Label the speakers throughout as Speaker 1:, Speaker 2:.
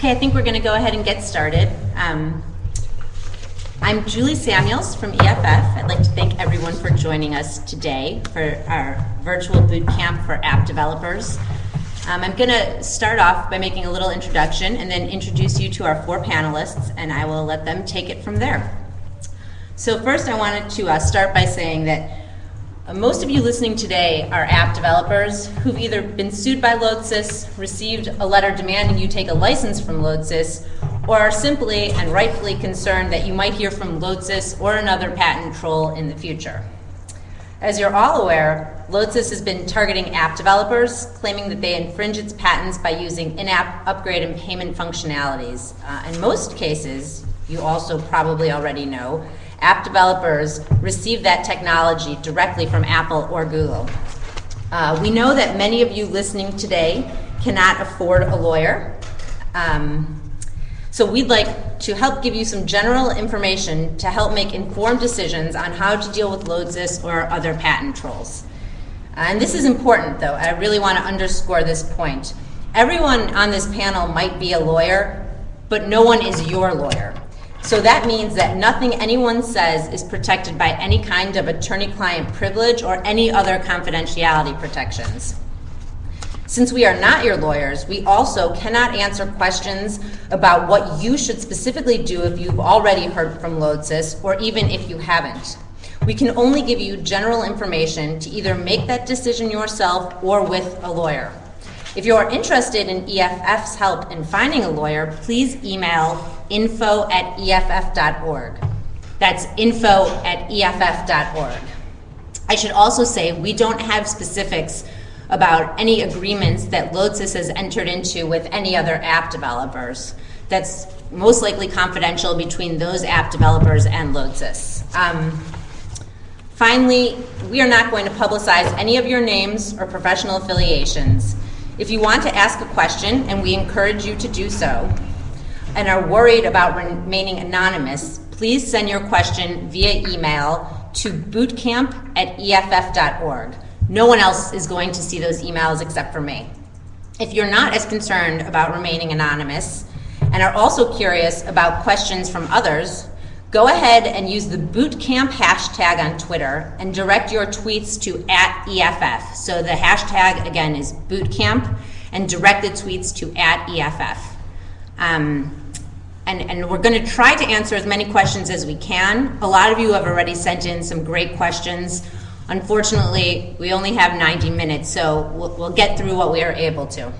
Speaker 1: Okay, I think we're going to go ahead and get started. Um, I'm Julie Samuels from EFF. I'd like to thank everyone for joining us today for our virtual boot camp for app developers. Um, I'm going to start off by making a little introduction and then introduce you to our four panelists, and I will let them take it from there. So, first, I wanted to uh, start by saying that most of you listening today are app developers who've either been sued by Lodsys, received a letter demanding you take a license from Lodsys, or are simply and rightfully concerned that you might hear from Lodsys or another patent troll in the future. As you're all aware, Lodsys has been targeting app developers, claiming that they infringe its patents by using in app upgrade and payment functionalities. Uh, in most cases, you also probably already know, app developers receive that technology directly from Apple or Google. Uh, we know that many of you listening today cannot afford a lawyer. Um, so we'd like to help give you some general information to help make informed decisions on how to deal with Lodsys or other patent trolls. Uh, and this is important, though. I really want to underscore this point. Everyone on this panel might be a lawyer, but no one is your lawyer. So that means that nothing anyone says is protected by any kind of attorney client privilege or any other confidentiality protections. Since we are not your lawyers, we also cannot answer questions about what you should specifically do if you've already heard from Lodsys or even if you haven't. We can only give you general information to either make that decision yourself or with a lawyer. If you are interested in EFF's help in finding a lawyer, please email info at EFF.org. That's info at EFF.org. I should also say we don't have specifics about any agreements that Lodsys has entered into with any other app developers. That's most likely confidential between those app developers and Lodsys. Um, finally, we are not going to publicize any of your names or professional affiliations. If you want to ask a question, and we encourage you to do so, and are worried about remaining anonymous, please send your question via email to bootcamp at EFF.org. No one else is going to see those emails except for me. If you're not as concerned about remaining anonymous and are also curious about questions from others, go ahead and use the bootcamp hashtag on Twitter and direct your tweets to at EFF. So the hashtag again is bootcamp and direct the tweets to at EFF. Um, and, and we're going to try to answer as many questions as we can. A lot of you have already sent in some great questions. Unfortunately, we only have 90 minutes, so we'll, we'll get through what we are able to.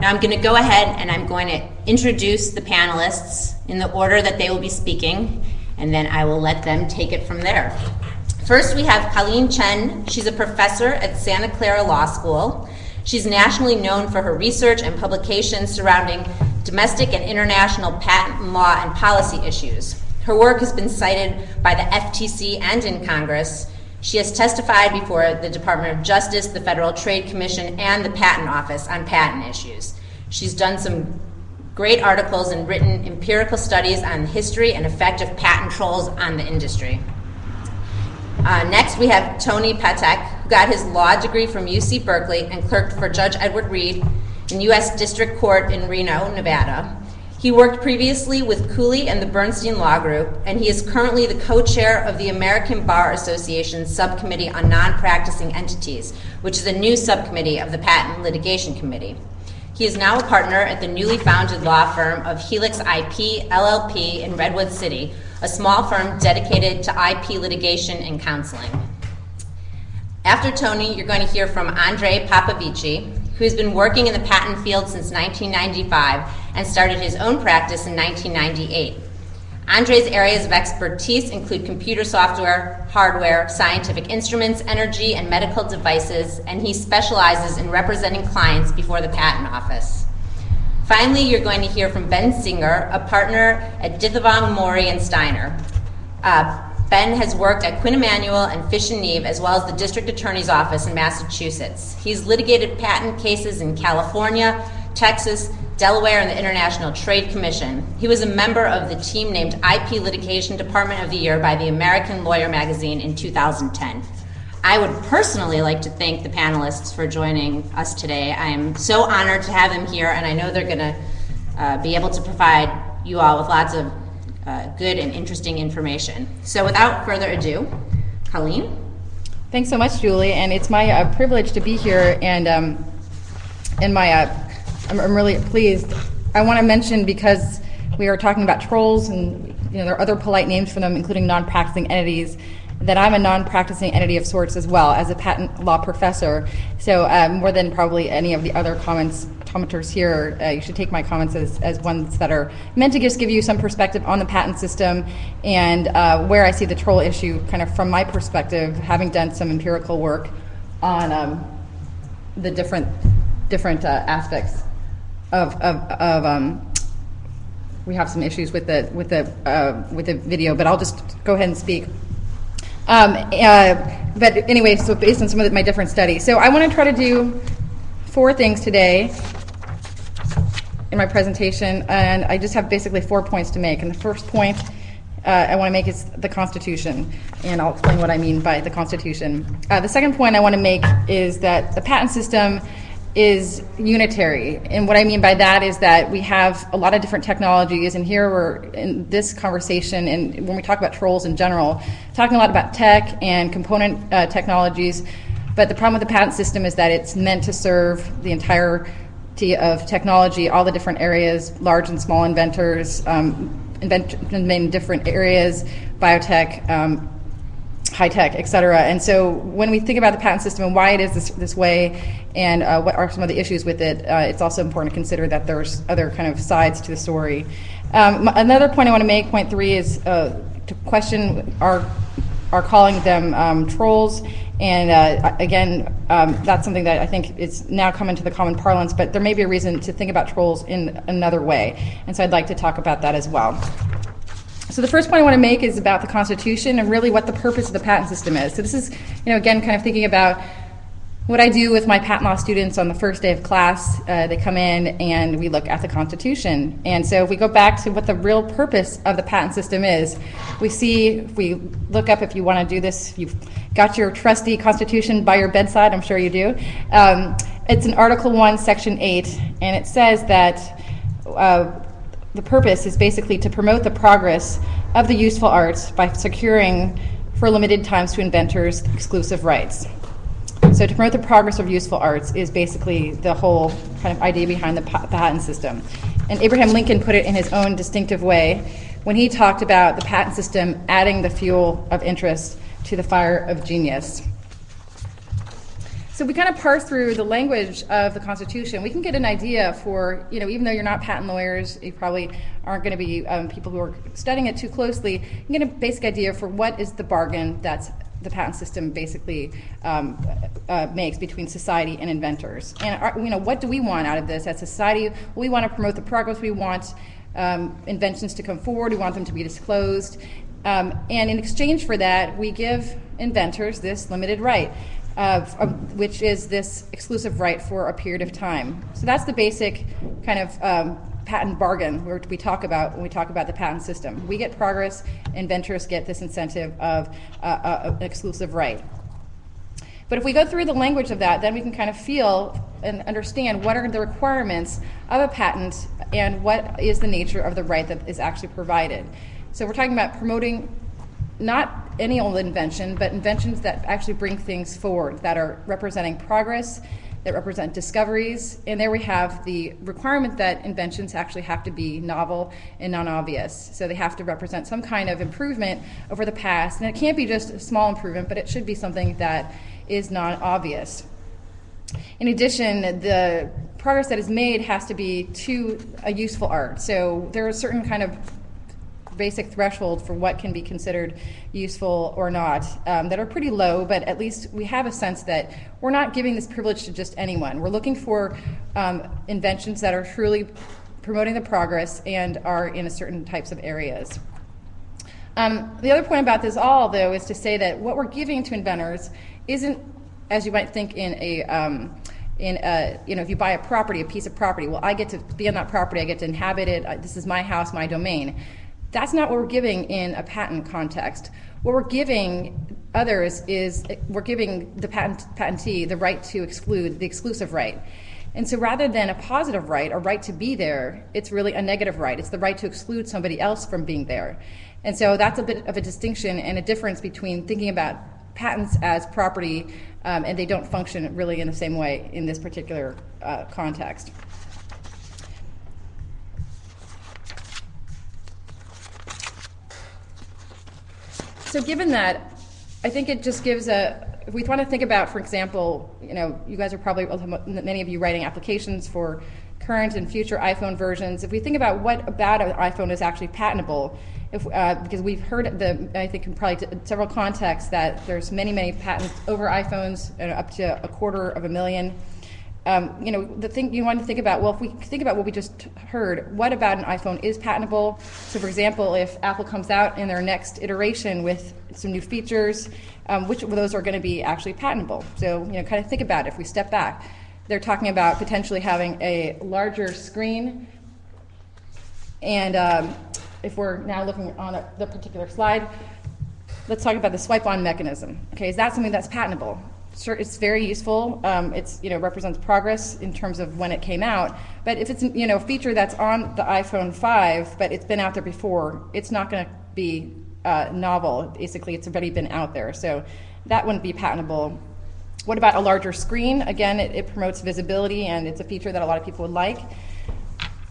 Speaker 1: Now I'm going to go ahead and I'm going to introduce the panelists in the order that they will be speaking, and then I will let them take it from there. First, we have Colleen Chien. She's a professor at Santa Clara Law School. She's nationally known for her research and publications surrounding domestic and international patent law and policy issues. Her work has been cited by the FTC and in Congress. She has testified before the Department of Justice, the Federal Trade Commission, and the Patent Office on patent issues. She's done some great articles and written empirical studies on the history and effect of patent trolls on the industry. Uh, next, we have Tony Patek, who got his law degree from UC Berkeley and clerked for Judge Edward Reed in U.S. District Court in Reno, Nevada. He worked previously with Cooley and the Bernstein Law Group, and he is currently the co chair of the American Bar Association's Subcommittee on Non Practicing Entities, which is a new subcommittee of the Patent Litigation Committee. He is now a partner at the newly founded law firm of Helix IP LLP in Redwood City, a small firm dedicated to IP litigation and counseling. After Tony, you're going to hear from Andre Popovici, who's been working in the patent field since 1995 and started his own practice in 1998. Andre's areas of expertise include computer software, hardware, scientific instruments, energy, and medical devices, and he specializes in representing clients before the Patent Office. Finally, you're going to hear from Ben Singer, a partner at Ditthavong Mori and Steiner. Uh, Ben has worked at Quinn Emanuel and Fish and Neave, as well as the District Attorney's Office in Massachusetts. He's litigated patent cases in California, Texas, Delaware, and the International Trade Commission. He was a member of the team named IP Litigation Department of the Year by the American Lawyer magazine in 2010. I would personally like to thank the panelists for joining us today. I am so honored to have them here, and I know they're going to uh, be able to provide you all with lots of uh, good and interesting information. So without further ado, Colleen.
Speaker 2: Thanks so much, Julie, and it's my uh, privilege to be here. And um, my, uh, I'm, I'm, really pleased. I want to mention because we are talking about trolls, and you know there are other polite names for them, including non-practicing entities. That I'm a non-practicing entity of sorts as well as a patent law professor. So uh, more than probably any of the other comments commenters here, uh, you should take my comments as, as ones that are meant to just give you some perspective on the patent system and uh, where I see the troll issue kind of from my perspective, having done some empirical work on um, the different different uh, aspects of, of, of um, we have some issues with the with the uh, with the video, but I'll just go ahead and speak. Um, uh, but anyway, so based on some of my different studies, so I want to try to do four things today in my presentation, and I just have basically four points to make. And the first point uh, I want to make is the Constitution, and I'll explain what I mean by the Constitution. Uh, the second point I want to make is that the patent system is unitary. And what I mean by that is that we have a lot of different technologies, and here we're in this conversation, and when we talk about trolls in general, talking a lot about tech and component uh, technologies. But the problem with the patent system is that it's meant to serve the entire of technology, all the different areas, large and small inventors, um, in different areas, biotech, um, high tech, et cetera. And so when we think about the patent system and why it is this, this way and uh, what are some of the issues with it, uh, it's also important to consider that there's other kind of sides to the story. Um, another point I want to make, point three, is uh, to question our, our calling them um, trolls and uh, again, um, that's something that I think is now come into the common parlance, but there may be a reason to think about trolls in another way. And so I'd like to talk about that as well. So the first point I want to make is about the Constitution and really what the purpose of the patent system is. So this is, you know, again, kind of thinking about what I do with my patent law students on the first day of class, uh, they come in and we look at the Constitution. And so if we go back to what the real purpose of the patent system is, we see, if we look up, if you want to do this, you've got your trusty Constitution by your bedside, I'm sure you do. Um, it's in Article 1, Section 8, and it says that uh, the purpose is basically to promote the progress of the useful arts by securing for limited times to inventors exclusive rights. So to promote the progress of useful arts is basically the whole kind of idea behind the patent system. And Abraham Lincoln put it in his own distinctive way when he talked about the patent system adding the fuel of interest to the fire of genius. So we kind of parse through the language of the Constitution. We can get an idea for, you know, even though you're not patent lawyers, you probably aren't going to be um, people who are studying it too closely. You get a basic idea for what is the bargain that's the patent system basically um, uh, makes between society and inventors. And you know, what do we want out of this as society? We want to promote the progress. We want um, inventions to come forward. We want them to be disclosed. Um, and in exchange for that, we give inventors this limited right, uh, which is this exclusive right for a period of time. So that's the basic kind of um, patent bargain where we talk about when we talk about the patent system. We get progress, inventors get this incentive of uh, uh, an exclusive right. But if we go through the language of that, then we can kind of feel and understand what are the requirements of a patent and what is the nature of the right that is actually provided. So we're talking about promoting not any old invention, but inventions that actually bring things forward, that are representing progress that represent discoveries. And there we have the requirement that inventions actually have to be novel and non obvious. So they have to represent some kind of improvement over the past. And it can't be just a small improvement, but it should be something that is non obvious. In addition, the progress that is made has to be to a useful art. So there are certain kind of basic threshold for what can be considered useful or not um, that are pretty low, but at least we have a sense that we're not giving this privilege to just anyone. We're looking for um, inventions that are truly promoting the progress and are in a certain types of areas. Um, the other point about this all, though, is to say that what we're giving to inventors isn't, as you might think, in a um, in a, you know, if you buy a property, a piece of property, well, I get to be on that property, I get to inhabit it, this is my house, my domain. That's not what we're giving in a patent context. What we're giving others is we're giving the patentee the right to exclude, the exclusive right. And so rather than a positive right, a right to be there, it's really a negative right. It's the right to exclude somebody else from being there. And so that's a bit of a distinction and a difference between thinking about patents as property um, and they don't function really in the same way in this particular uh, context. So given that, I think it just gives a, if we want to think about, for example, you know, you guys are probably, many of you writing applications for current and future iPhone versions. If we think about what about an iPhone is actually patentable, if, uh, because we've heard the, I think in probably several contexts that there's many, many patents over iPhones, uh, up to a quarter of a million um, you know, the thing you want to think about, well, if we think about what we just heard, what about an iPhone is patentable? So, for example, if Apple comes out in their next iteration with some new features, um, which of those are going to be actually patentable? So, you know, kind of think about it. If we step back, they're talking about potentially having a larger screen. And um, if we're now looking on a, the particular slide, let's talk about the swipe on mechanism. Okay, is that something that's patentable? It's very useful. Um, it's you know represents progress in terms of when it came out. But if it's you know a feature that's on the iPhone 5, but it's been out there before, it's not going to be uh, novel. Basically, it's already been out there, so that wouldn't be patentable. What about a larger screen? Again, it, it promotes visibility, and it's a feature that a lot of people would like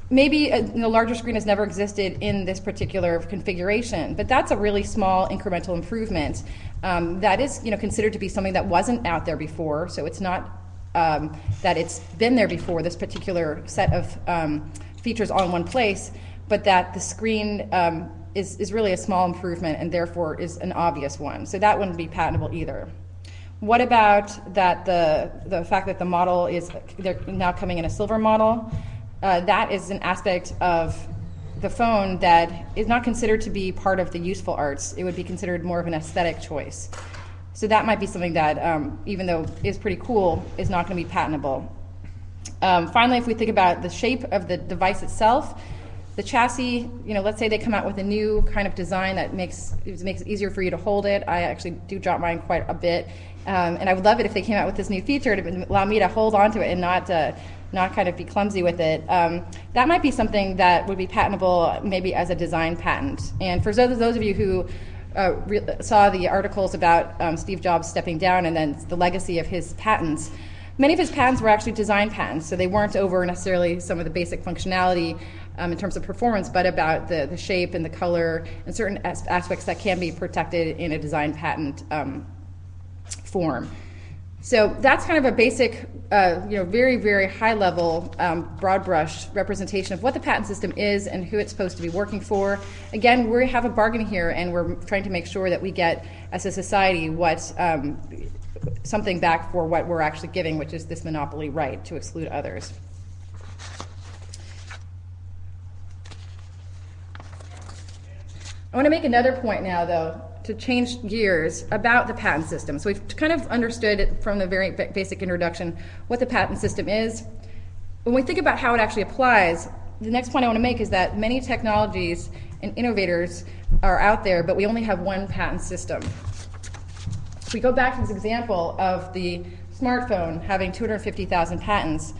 Speaker 2: maybe a you know, larger screen has never existed in this particular configuration, but that's a really small incremental improvement. Um, that is, you know, considered to be something that wasn't out there before, so it's not um, that it's been there before. This particular set of um, features all in one place, but that the screen um, is is really a small improvement and therefore is an obvious one. So that wouldn't be patentable either. What about that the the fact that the model is they're now coming in a silver model? uh, that is an aspect of the phone that is not considered to be part of the useful arts. It would be considered more of an aesthetic choice. So that might be something that, um, even though is pretty cool, is not going to be patentable. Um, finally, if we think about the shape of the device itself, the chassis, you know, let's say they come out with a new kind of design that makes it makes it easier for you to hold it. I actually do drop mine quite a bit, um, and I would love it if they came out with this new feature to allow me to hold onto it and not uh, not kind of be clumsy with it. Um, that might be something that would be patentable, maybe as a design patent. And for those, those of you who uh, re- saw the articles about um, Steve Jobs stepping down and then the legacy of his patents, many of his patents were actually design patents, so they weren't over necessarily some of the basic functionality um, in terms of performance, but about the, the shape and the color and certain as- aspects that can be protected in a design patent um, form. So that's kind of a basic, uh, you know, very, very high level, um, broad brush representation of what the patent system is and who it's supposed to be working for. Again, we have a bargain here, and we're trying to make sure that we get, as a society, what um, something back for what we're actually giving, which is this monopoly right to exclude others. I want to make another point now, though, to change gears about the patent system. So we've kind of understood from the very basic introduction what the patent system is. When we think about how it actually applies, the next point I want to make is that many technologies and innovators are out there, but we only have one patent system. If we go back to this example of the smartphone having 250,000 patents,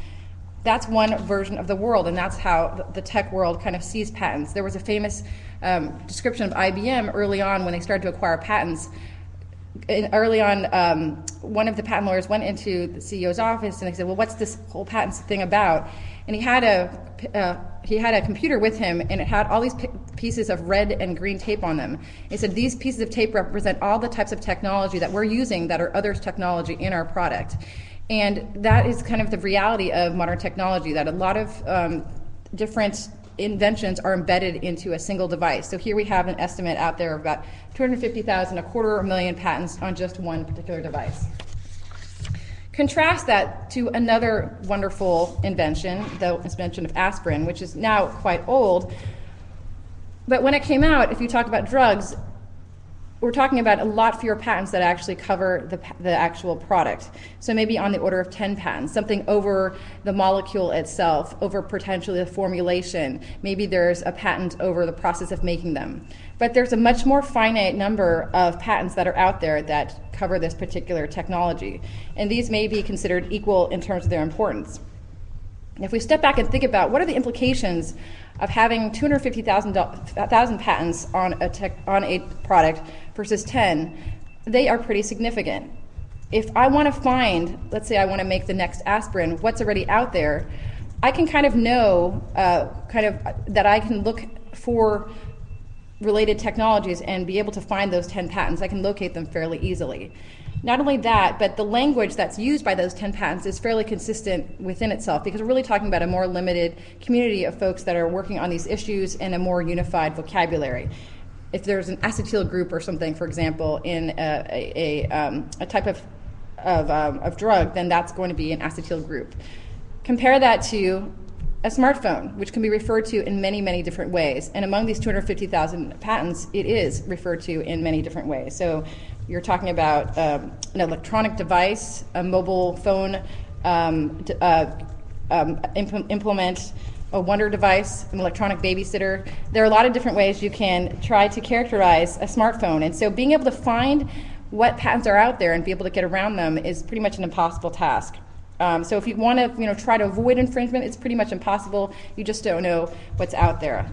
Speaker 2: that's one version of the world, and that's how the tech world kind of sees patents. There was a famous um, description of IBM early on when they started to acquire patents. In, early on, um, one of the patent lawyers went into the CEO's office and they said, "Well, what's this whole patents thing about?" And he had a uh, he had a computer with him, and it had all these p- pieces of red and green tape on them. He said, "These pieces of tape represent all the types of technology that we're using that are others' technology in our product." And that is kind of the reality of modern technology that a lot of um, different inventions are embedded into a single device. So here we have an estimate out there of about 250,000, a quarter of a million patents on just one particular device. Contrast that to another wonderful invention, the invention of aspirin, which is now quite old. But when it came out, if you talk about drugs, we're talking about a lot fewer patents that actually cover the, the actual product. So maybe on the order of 10 patents, something over the molecule itself, over potentially the formulation. Maybe there's a patent over the process of making them. But there's a much more finite number of patents that are out there that cover this particular technology. And these may be considered equal in terms of their importance. If we step back and think about what are the implications of having 250,000 patents on a, tech, on a product versus 10, they are pretty significant. If I want to find, let's say I want to make the next aspirin, what's already out there, I can kind of know, uh, kind of that I can look for related technologies and be able to find those 10 patents. I can locate them fairly easily. Not only that, but the language that's used by those 10 patents is fairly consistent within itself because we're really talking about a more limited community of folks that are working on these issues in a more unified vocabulary. If there's an acetyl group or something, for example, in a, a, a, um, a type of, of, um, of drug, then that's going to be an acetyl group. Compare that to a smartphone, which can be referred to in many, many different ways. And among these 250,000 patents, it is referred to in many different ways. So you're talking about um, an electronic device, a mobile phone, um, uh, um, imp- implement a wonder device, an electronic babysitter. There are a lot of different ways you can try to characterize a smartphone. And so being able to find what patents are out there and be able to get around them is pretty much an impossible task. Um, so if you want to, you know, try to avoid infringement, it's pretty much impossible. You just don't know what's out there.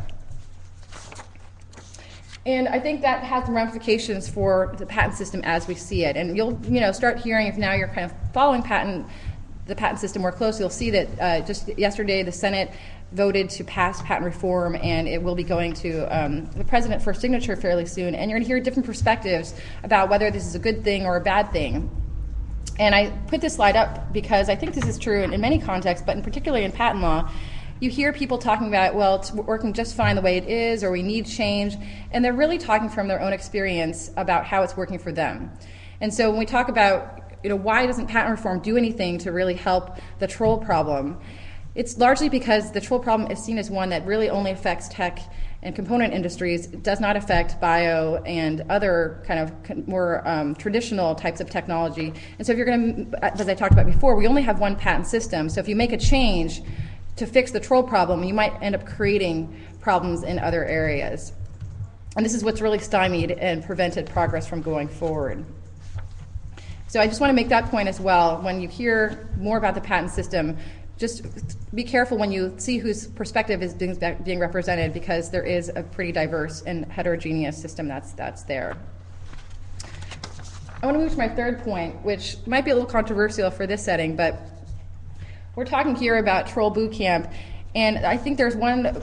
Speaker 2: And I think that has some ramifications for the patent system as we see it. And you'll, you know, start hearing if now you're kind of following patent, the patent system more closely. You'll see that uh, just yesterday the Senate voted to pass patent reform, and it will be going to um, the president for signature fairly soon. And you're going to hear different perspectives about whether this is a good thing or a bad thing. And I put this slide up because I think this is true in, in many contexts, but in particularly in patent law you hear people talking about, well, it's working just fine the way it is, or we need change, and they're really talking from their own experience about how it's working for them. And so when we talk about, you know, why doesn't patent reform do anything to really help the troll problem? It's largely because the troll problem is seen as one that really only affects tech and component industries. It does not affect bio and other kind of more um, traditional types of technology. And so if you're going to, as I talked about before, we only have one patent system. So if you make a change, to fix the troll problem, you might end up creating problems in other areas. And this is what's really stymied and prevented progress from going forward. So I just want to make that point as well. When you hear more about the patent system, just be careful when you see whose perspective is being, being represented because there is a pretty diverse and heterogeneous system that's, that's there. I want to move to my third point, which might be a little controversial for this setting, but we're talking here about Troll Boot Camp, and I think there's one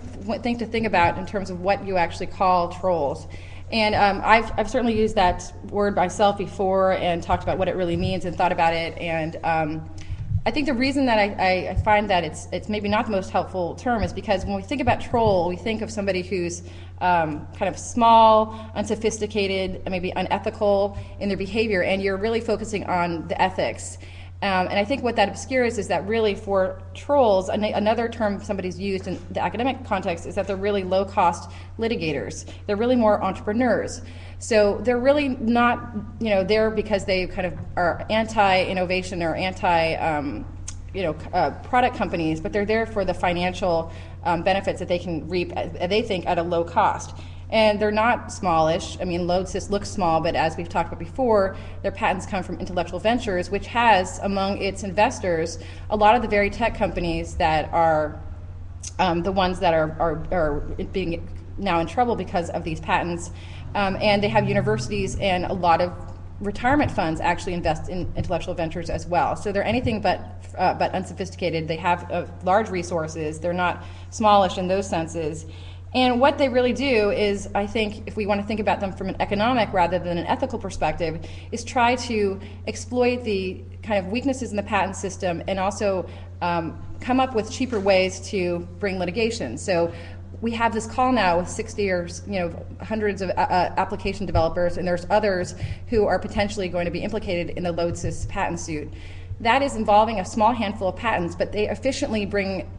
Speaker 2: thing to think about in terms of what you actually call trolls. And um, I've, I've certainly used that word myself before and talked about what it really means and thought about it. And um, I think the reason that I, I, find that it's, it's maybe not the most helpful term is because when we think about troll, we think of somebody who's um, kind of small, unsophisticated, maybe unethical in their behavior, and you're really focusing on the ethics. Um, and I think what that obscures is that really for trolls, an- another term somebody's used in the academic context is that they're really low cost litigators. They're really more entrepreneurs. So they're really not, you know, there because they kind of are anti innovation or anti, um, you know, uh, product companies, but they're there for the financial um, benefits that they can reap, uh, they think, at a low cost. And they're not smallish. I mean, Lodsys looks small, but as we've talked about before, their patents come from Intellectual Ventures, which has among its investors a lot of the very tech companies that are um, the ones that are, are, are, being now in trouble because of these patents. Um, and they have universities and a lot of retirement funds actually invest in intellectual ventures as well. So they're anything but uh, but unsophisticated. They have uh, large resources. They're not smallish in those senses. And what they really do is, I think, if we want to think about them from an economic rather than an ethical perspective, is try to exploit the kind of weaknesses in the patent system and also um, come up with cheaper ways to bring litigation. So we have this call now with 60 or you know hundreds of uh, uh, application developers, and there's others who are potentially going to be implicated in the Lodsys patent suit. That is involving a small handful of patents, but they efficiently bring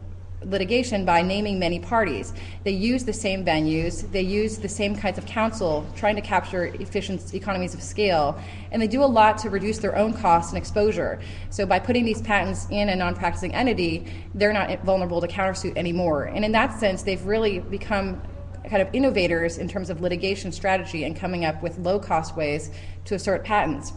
Speaker 2: litigation by naming many parties. They use the same venues, they use the same kinds of counsel, trying to capture efficient economies of scale, and they do a lot to reduce their own costs and exposure. So by putting these patents in a non-practicing entity, they're not vulnerable to countersuit anymore. And in that sense, they've really become kind of innovators in terms of litigation strategy and coming up with low-cost ways to assert patents.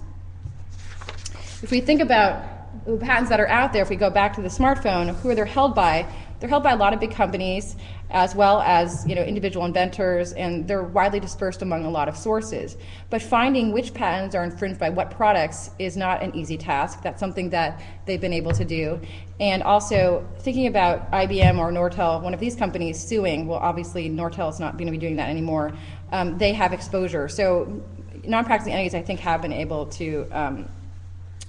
Speaker 2: If we think about the patents that are out there, if we go back to the smartphone, who are they held by? They're held by a lot of big companies, as well as you know individual inventors, and they're widely dispersed among a lot of sources. But finding which patents are infringed by what products is not an easy task. That's something that they've been able to do. And also thinking about IBM or Nortel, one of these companies suing. Well, obviously Nortel is not going to be doing that anymore. Um, they have exposure, so non-practicing entities, I think, have been able to. Um,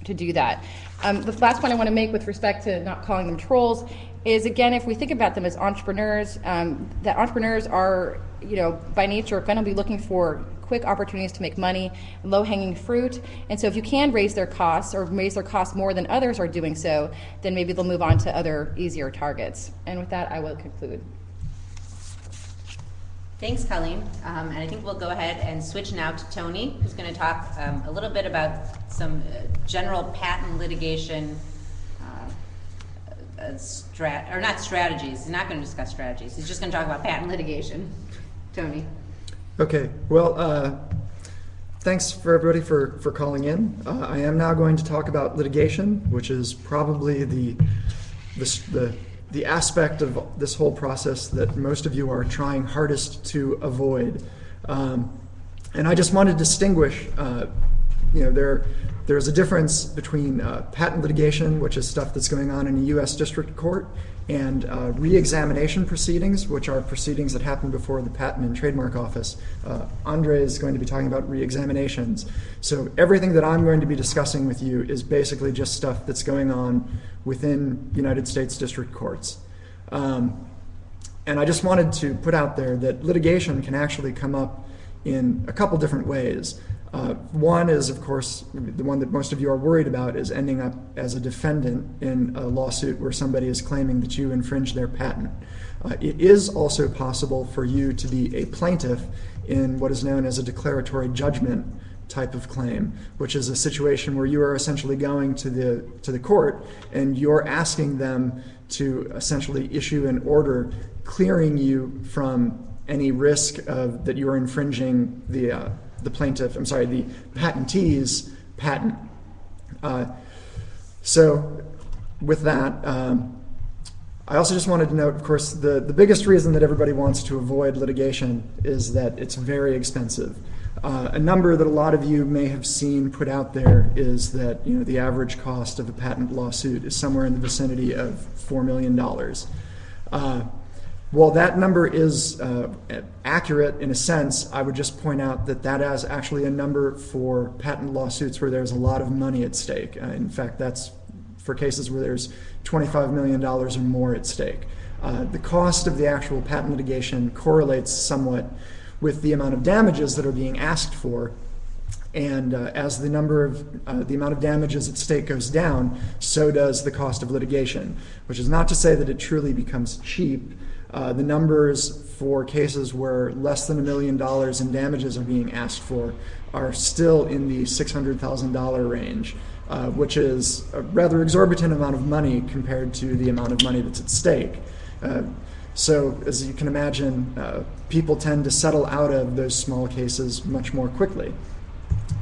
Speaker 2: to do that. Um, the last point I want to make with respect to not calling them trolls is again, if we think about them as entrepreneurs, um, that entrepreneurs are, you know, by nature going to be looking for quick opportunities to make money, low hanging fruit. And so if you can raise their costs or raise their costs more than others are doing so, then maybe they'll move on to other easier targets. And with that, I will conclude.
Speaker 1: Thanks, Colleen. Um, and I think we'll go ahead and switch now to Tony, who's going to talk um, a little bit about some uh, general patent litigation strat or not strategies. He's not going to discuss strategies. He's just going to talk about patent litigation. Tony.
Speaker 3: Okay. Well, uh, thanks for everybody for for calling in. Uh, I am now going to talk about litigation, which is probably the the, the the aspect of this whole process that most of you are trying hardest to avoid. Um, and I just want to distinguish, uh, you know, there, there's a difference between uh, patent litigation, which is stuff that's going on in a U.S. district court, and uh, re-examination proceedings, which are proceedings that happen before the Patent and Trademark Office. Uh, Andre is going to be talking about re-examinations. So everything that I'm going to be discussing with you is basically just stuff that's going on within United States district courts. Um, and I just wanted to put out there that litigation can actually come up in a couple different ways. Uh, one is, of course, the one that most of you are worried about is ending up as a defendant in a lawsuit where somebody is claiming that you infringed their patent. Uh, it is also possible for you to be a plaintiff in what is known as a declaratory judgment type of claim, which is a situation where you are essentially going to the to the court and you're asking them to essentially issue an order clearing you from any risk of that you are infringing the uh, the plaintiff, I'm sorry, the patentee's patent. Uh, so, with that, um, I also just wanted to note, of course, the, the biggest reason that everybody wants to avoid litigation is that it's very expensive. Uh, a number that a lot of you may have seen put out there is that you know the average cost of a patent lawsuit is somewhere in the vicinity of four million dollars. Uh, while that number is uh, accurate in a sense, I would just point out that that is actually a number for patent lawsuits where there's a lot of money at stake. Uh, in fact, that's for cases where there's $25 million or more at stake. Uh, the cost of the actual patent litigation correlates somewhat with the amount of damages that are being asked for. And uh, as the number of uh, the amount of damages at stake goes down, so does the cost of litigation. Which is not to say that it truly becomes cheap, uh, the numbers for cases where less than a million dollars in damages are being asked for are still in the $600,000 range, uh, which is a rather exorbitant amount of money compared to the amount of money that's at stake. Uh, so, as you can imagine, uh, people tend to settle out of those small cases much more quickly.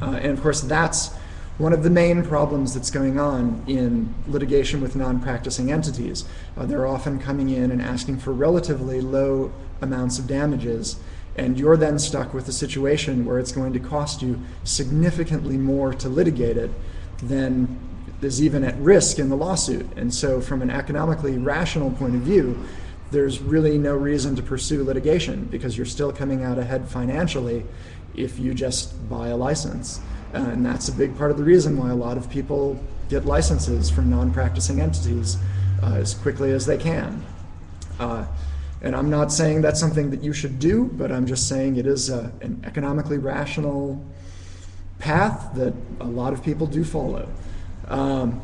Speaker 3: Uh, and of course, that's one of the main problems that's going on in litigation with non practicing entities. Uh, they're often coming in and asking for relatively low amounts of damages, and you're then stuck with a situation where it's going to cost you significantly more to litigate it than is even at risk in the lawsuit. And so, from an economically rational point of view, there's really no reason to pursue litigation because you're still coming out ahead financially if you just buy a license. Uh, and that's a big part of the reason why a lot of people get licenses from non practicing entities uh, as quickly as they can. Uh, and I'm not saying that's something that you should do, but I'm just saying it is a, an economically rational path that a lot of people do follow. Um,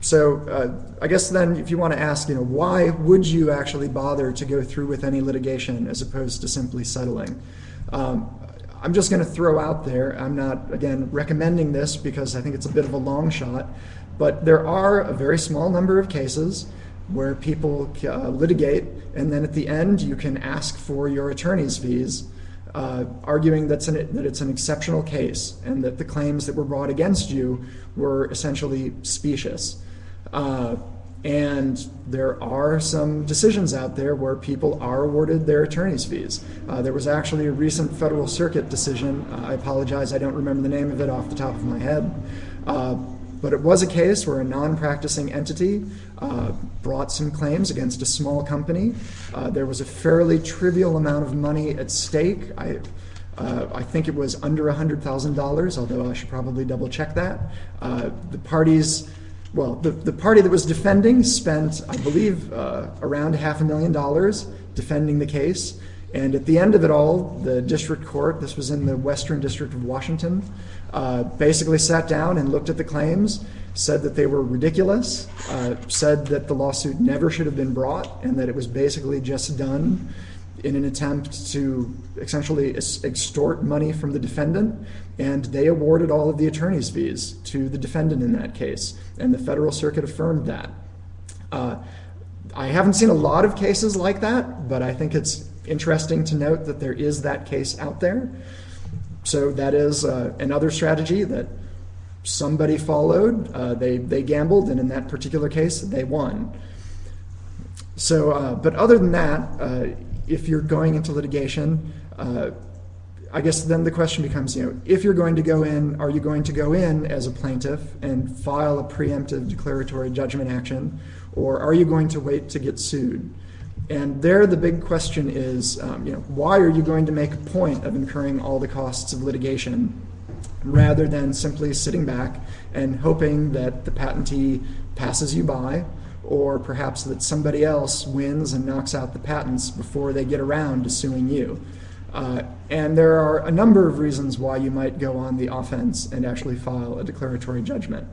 Speaker 3: so uh, I guess then, if you want to ask, you know, why would you actually bother to go through with any litigation as opposed to simply settling? Um, I'm just going to throw out there, I'm not, again, recommending this because I think it's a bit of a long shot, but there are a very small number of cases where people uh, litigate, and then at the end you can ask for your attorney's fees uh, arguing that's an, that it's an exceptional case and that the claims that were brought against you were essentially specious. Uh, and there are some decisions out there where people are awarded their attorney's fees. Uh, there was actually a recent Federal Circuit decision. Uh, I apologize, I don't remember the name of it off the top of my head. Uh, but it was a case where a non practicing entity uh, brought some claims against a small company. Uh, there was a fairly trivial amount of money at stake. I, uh, I think it was under $100,000, although I should probably double check that. the parties well, the, the party that was defending spent, I believe, uh, around half a million dollars defending the case. And at the end of it all, the district court, this was in the Western District of Washington, uh, basically sat down and looked at the claims, said that they were ridiculous, uh, said that the lawsuit never should have been brought, and that it was basically just done in an attempt to essentially extort money from the defendant, and they awarded all of the attorney's fees to the defendant in that case, and the Federal Circuit affirmed that. Uh, I haven't seen a lot of cases like that, but I think it's interesting to note that there is that case out there. So that is uh, another strategy that somebody followed. Uh, they they gambled, and in that particular case, they won. So, but other than that, if you're going into litigation, uh, I guess then the question becomes, you know, if you're going to go in, are you going to go in as a plaintiff and file a preemptive declaratory judgment action, or are you going to wait to get sued? And there, the big question is, um, you know, why are you going to make a point of incurring all the costs of litigation rather than simply sitting back and hoping that the patentee passes you by or perhaps that somebody else wins and knocks out the patents before they get around to suing you. Uh, and there are a number of reasons why you might go on the offense and actually file a declaratory judgment.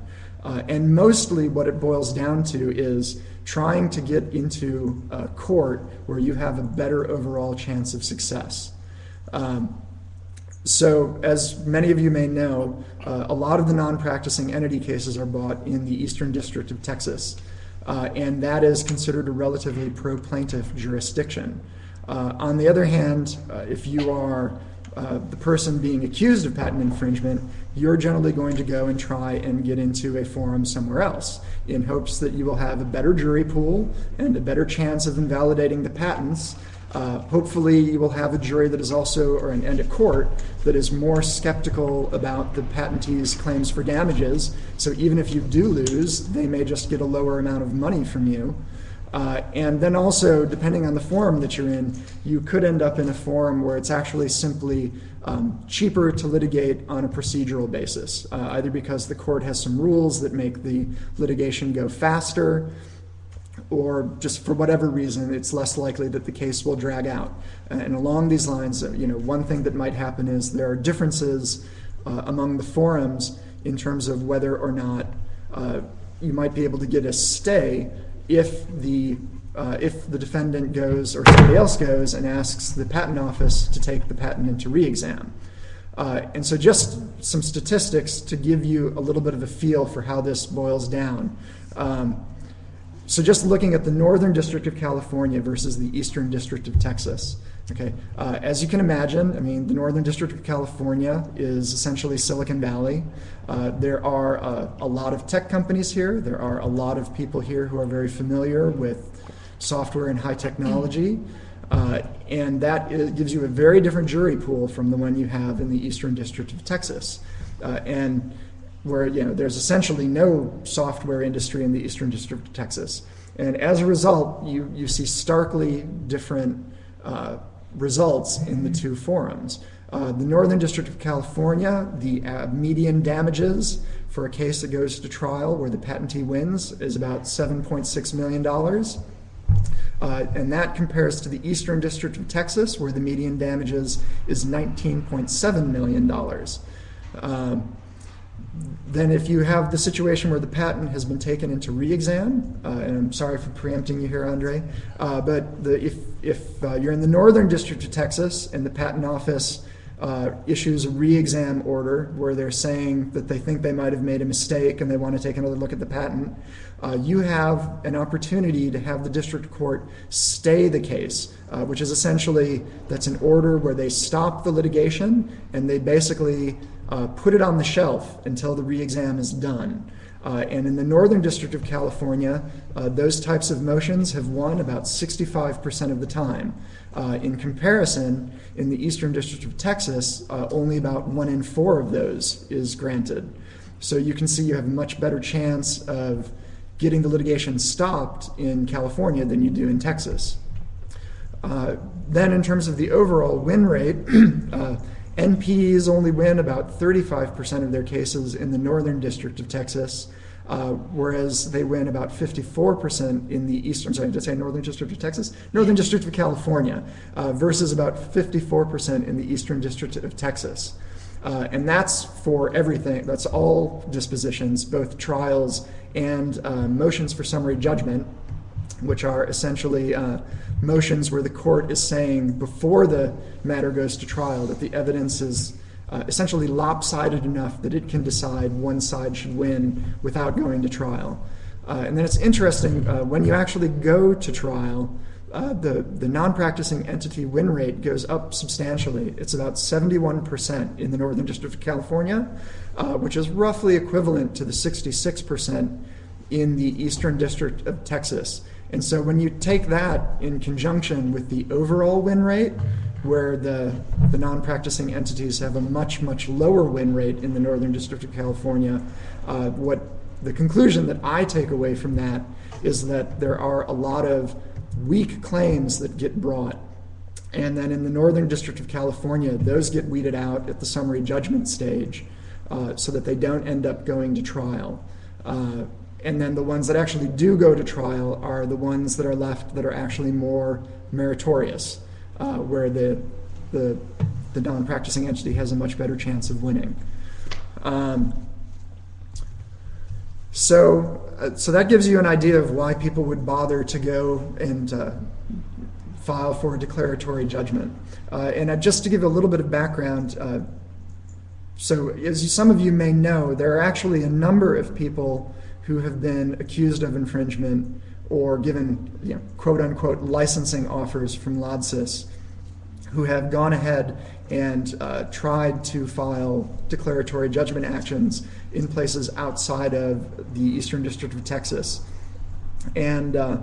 Speaker 3: Uh, and mostly what it boils down to is trying to get into a court where you have a better overall chance of success. Um, so, as many of you may know, uh, a lot of the non practicing entity cases are brought in the Eastern District of Texas uh, and that is considered a relatively pro plaintiff jurisdiction. Uh, on the other hand, uh, if you are uh, the person being accused of patent infringement, you're generally going to go and try and get into a forum somewhere else in hopes that you will have a better jury pool and a better chance of invalidating the patents uh, hopefully, you will have a jury that is also, or an, and a court that is more skeptical about the patentee's claims for damages. So even if you do lose, they may just get a lower amount of money from you. Uh, and then also, depending on the forum that you're in, you could end up in a forum where it's actually simply um, cheaper to litigate on a procedural basis, uh, either because the court has some rules that make the litigation go faster or just for whatever reason, it's less likely that the case will drag out. And along these lines, uh, you know, one thing that might happen is there are differences uh, among the forums in terms of whether or not uh, you might be able to get a stay if the uh, if the defendant goes or somebody else goes and asks the patent office to take the patent into re-exam. Uh, and so, just some statistics to give you a little bit of a feel for how this boils down. Um, so just looking at the Northern District of California versus the Eastern District of Texas. Okay, uh, as you can imagine, I mean, the Northern District of California is essentially Silicon Valley. Uh, there are uh, a lot of tech companies here. There are a lot of people here who are very familiar with software and high technology. Uh, and that is, gives you a very different jury pool from the one you have in the Eastern District of Texas. Uh, and where you know there's essentially no software industry in the Eastern District of Texas, and as a result, you you see starkly different uh, results in the two forums. Uh, the Northern District of California, the uh, median damages for a case that goes to trial where the patentee wins is about $7.6 million. Uh, and that compares to the Eastern District of Texas, where the median damages is $19.7 million. Um, then if you have the situation where the patent has been taken into re-exam, uh, and I'm sorry for preempting you here, Andre, uh, but the, if, if uh, you're in the Northern District of Texas and the Patent Office uh, issues a re-exam order where they're saying that they think they might have made a mistake and they want to take another look at the patent, uh, you have an opportunity to have the district court stay the case, uh, which is essentially that's an order where they stop the litigation and they basically uh, put it on the shelf until the re-exam is done. Uh, and in the Northern District of California, uh, those types of motions have won about 65% of the time. Uh, in comparison, in the Eastern District of Texas, uh, only about one in four of those is granted. So you can see you have a much better chance of getting the litigation stopped in California than you do in Texas. Uh, then, in terms of the overall win rate, uh, NPEs only win about 35% of their cases in the Northern District of Texas, uh, whereas they win about 54% in the Eastern, sorry, did I say Northern District of Texas? Northern District of California, uh, versus about 54% in the Eastern District of Texas. Uh, and that's for everything, that's all dispositions, both trials and uh, motions for summary judgment, which are essentially uh, motions where the court is saying before the matter goes to trial that the evidence is uh, essentially lopsided enough that it can decide one side should win without going to trial. Uh, and then it's interesting uh, when you actually go to trial, the, the non practicing entity win rate goes up substantially. It's about 71% in the Northern District of California, which is roughly equivalent to the 66% in the Eastern District of Texas. And so when you take that in conjunction with the overall win rate, where the, the non practicing entities have a much, much lower win rate in the Northern District of California, uh, what the conclusion that I take away from that is that there are a lot of weak claims that get brought. And then in the Northern District of California, those get weeded out at the summary judgment stage uh, so that they don't end up going to trial. Uh, and then the ones that actually do go to trial are the ones that are left that are actually more meritorious, uh, where the, the, the non practicing entity has a much better chance of winning. Um, so, uh, so that gives you an idea of why people would bother to go and uh, file for a declaratory judgment. Uh, and uh, just to give a little bit of background, uh, so as some of you may know, there are actually a number of people who have been accused of infringement or given you know, quote unquote licensing offers from Lodsys who have gone ahead and uh, tried to file declaratory judgment actions in places outside of the Eastern District of Texas. And uh,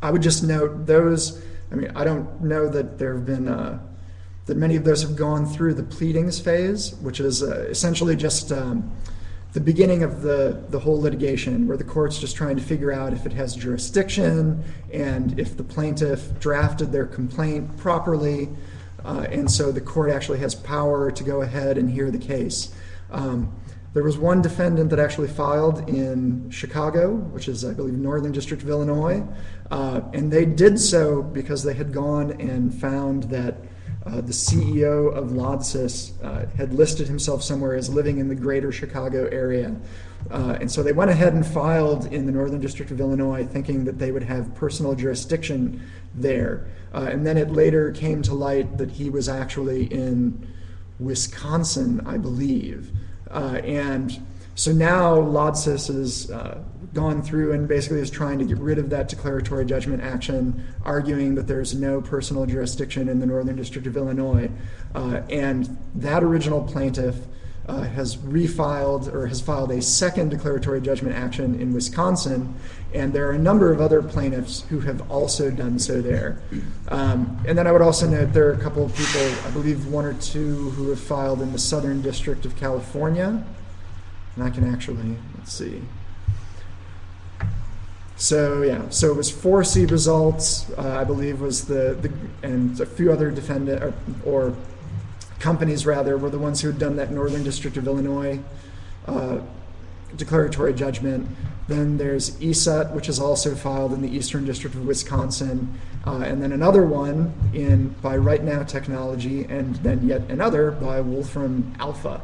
Speaker 3: I would just note those, I mean, I don't know that there have been, uh, that many of those have gone through the pleadings phase, which is uh, essentially just. Um, the beginning of the, the whole litigation, where the court's just trying to figure out if it has jurisdiction and if the plaintiff drafted their complaint properly. Uh, and so the court actually has power to go ahead and hear the case. Um, there was one defendant that actually filed in Chicago, which is, I believe, Northern District of Illinois, uh, and they did so because they had gone and found that uh, the CEO of Lodsys uh, had listed himself somewhere as living in the greater Chicago area. Uh, and so they went ahead and filed in the Northern District of Illinois thinking that they would have personal jurisdiction there. Uh, and then it later came to light that he was actually in Wisconsin, I believe. Uh, and so now Lodsys has uh, gone through and basically is trying to get rid of that declaratory judgment action, arguing that there's no personal jurisdiction in the Northern District of Illinois. Uh, and that original plaintiff uh, has refiled or has filed a second declaratory judgment action in Wisconsin, and there are a number of other plaintiffs who have also done so there. Um, and then I would also note there are a couple of people, I believe one or two, who have filed in the Southern District of California. And I can actually, let's see. So yeah, so it was ForeSee Results, uh, I believe, was the, the and a few other defendant or, or, companies rather were the ones who had done that Northern District of Illinois uh, declaratory judgment. Then there's ESET, which is also filed in the Eastern District of Wisconsin, uh, and then another one in by RightNow Technology, and then yet another by Wolfram Alpha.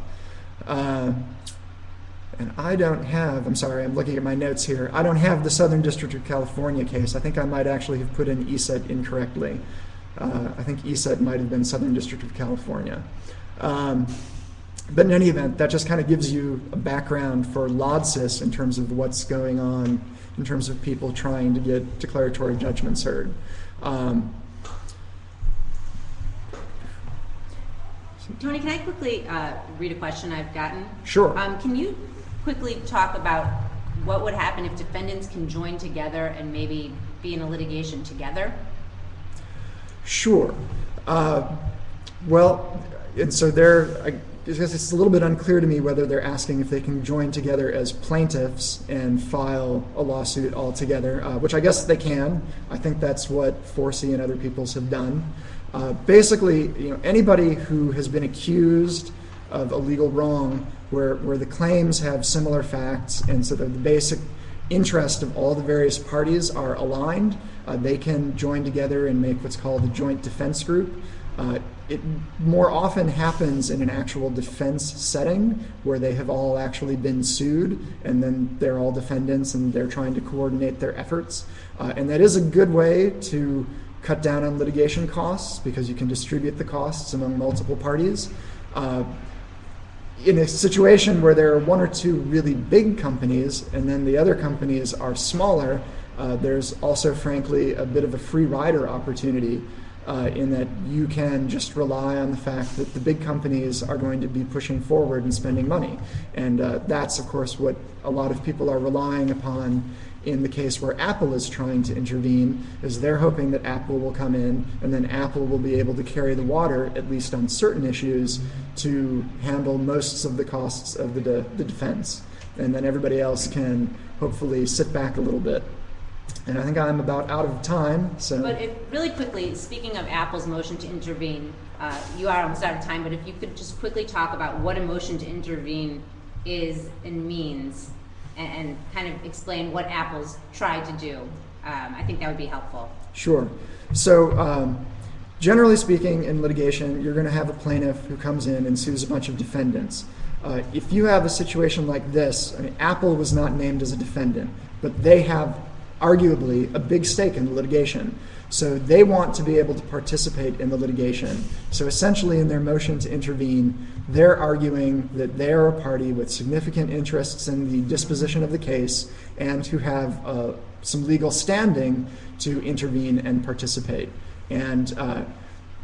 Speaker 3: And I don't have, I'm sorry, I'm looking at my notes here. I don't have the Southern District of California case. I think I might actually have put in ESET incorrectly. Uh, I think ESET might have been Southern District of California. Um, but in any event, that just kind of gives you a background for Lodsys in terms of what's going on in terms of people trying to get declaratory judgments heard. Um,
Speaker 1: Tony, can I quickly uh, read a question I've gotten?
Speaker 3: Sure.
Speaker 1: Um, Can you quickly talk about what would happen if defendants can join together and maybe be in a litigation together?
Speaker 3: Sure. Uh, well, and so guess it's a little bit unclear to me whether they're asking if they can join together as plaintiffs and file a lawsuit all together, uh, which I guess they can. I think that's what ForeSee and other peoples have done. Uh, basically, you know, anybody who has been accused of a legal wrong where, where the claims have similar facts and so the basic interest of all the various parties are aligned, uh, they can join together and make what's called a joint defense group. Uh, it more often happens in an actual defense setting where they have all actually been sued and then they're all defendants and they're trying to coordinate their efforts. Uh, and that is a good way to cut down on litigation costs because you can distribute the costs among multiple parties. In a situation where there are one or two really big companies and then the other companies are smaller, uh, there's also, frankly, a bit of a free rider opportunity uh, in that you can just rely on the fact that the big companies are going to be pushing forward and spending money. And uh, that's, of course, what a lot of people are relying upon in the case where Apple is trying to intervene, is they're hoping that Apple will come in and then Apple will be able to carry the water, at least on certain issues, to handle most of the costs of the, de- the defense. And then everybody else can hopefully sit back a little bit. And I think I'm about out of time, so.
Speaker 1: But if, really quickly, speaking of Apple's motion to intervene, uh, you are almost out of time, but if you could just quickly talk about what a motion to intervene is and means, and, and kind of explain what Apple's tried to do, um, I think that would be helpful.
Speaker 3: Sure. So, um, generally speaking, in litigation, you're going to have a plaintiff who comes in and sues a bunch of defendants. Uh, if you have a situation like this, I mean, Apple was not named as a defendant, but they have arguably a big stake in the litigation. So they want to be able to participate in the litigation. So essentially, in their motion to intervene, they're arguing that they are a party with significant interests in the disposition of the case and who have uh, some legal standing to intervene and participate. And uh,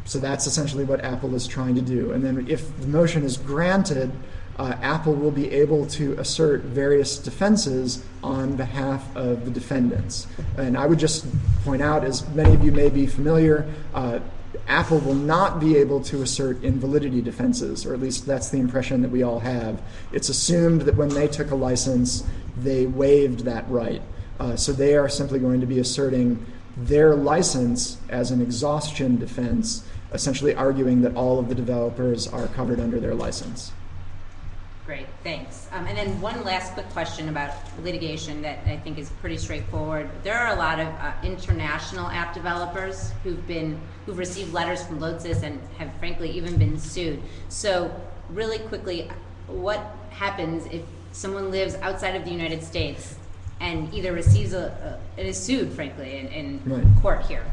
Speaker 3: so that's essentially what Apple is trying to do. And then if the motion is granted, uh, Apple will be able to assert various defenses on behalf of the defendants. And I would just point out, as many of you may be familiar, uh, Apple will not be able to assert invalidity defenses, or at least that's the impression that we all have. It's assumed that when they took a license, they waived that right. Uh, so they are simply going to be asserting their license as an exhaustion defense, essentially arguing that all of the developers are covered under their license.
Speaker 1: Great, thanks. Um, and then one last quick question about litigation that I think is pretty straightforward. There are a lot of uh, international app developers who've been who've received letters from Lodsys and have frankly even been sued. So really quickly, what happens if someone lives outside of the United States and either receives a, a is sued, frankly, in, in
Speaker 3: Right.
Speaker 1: court here?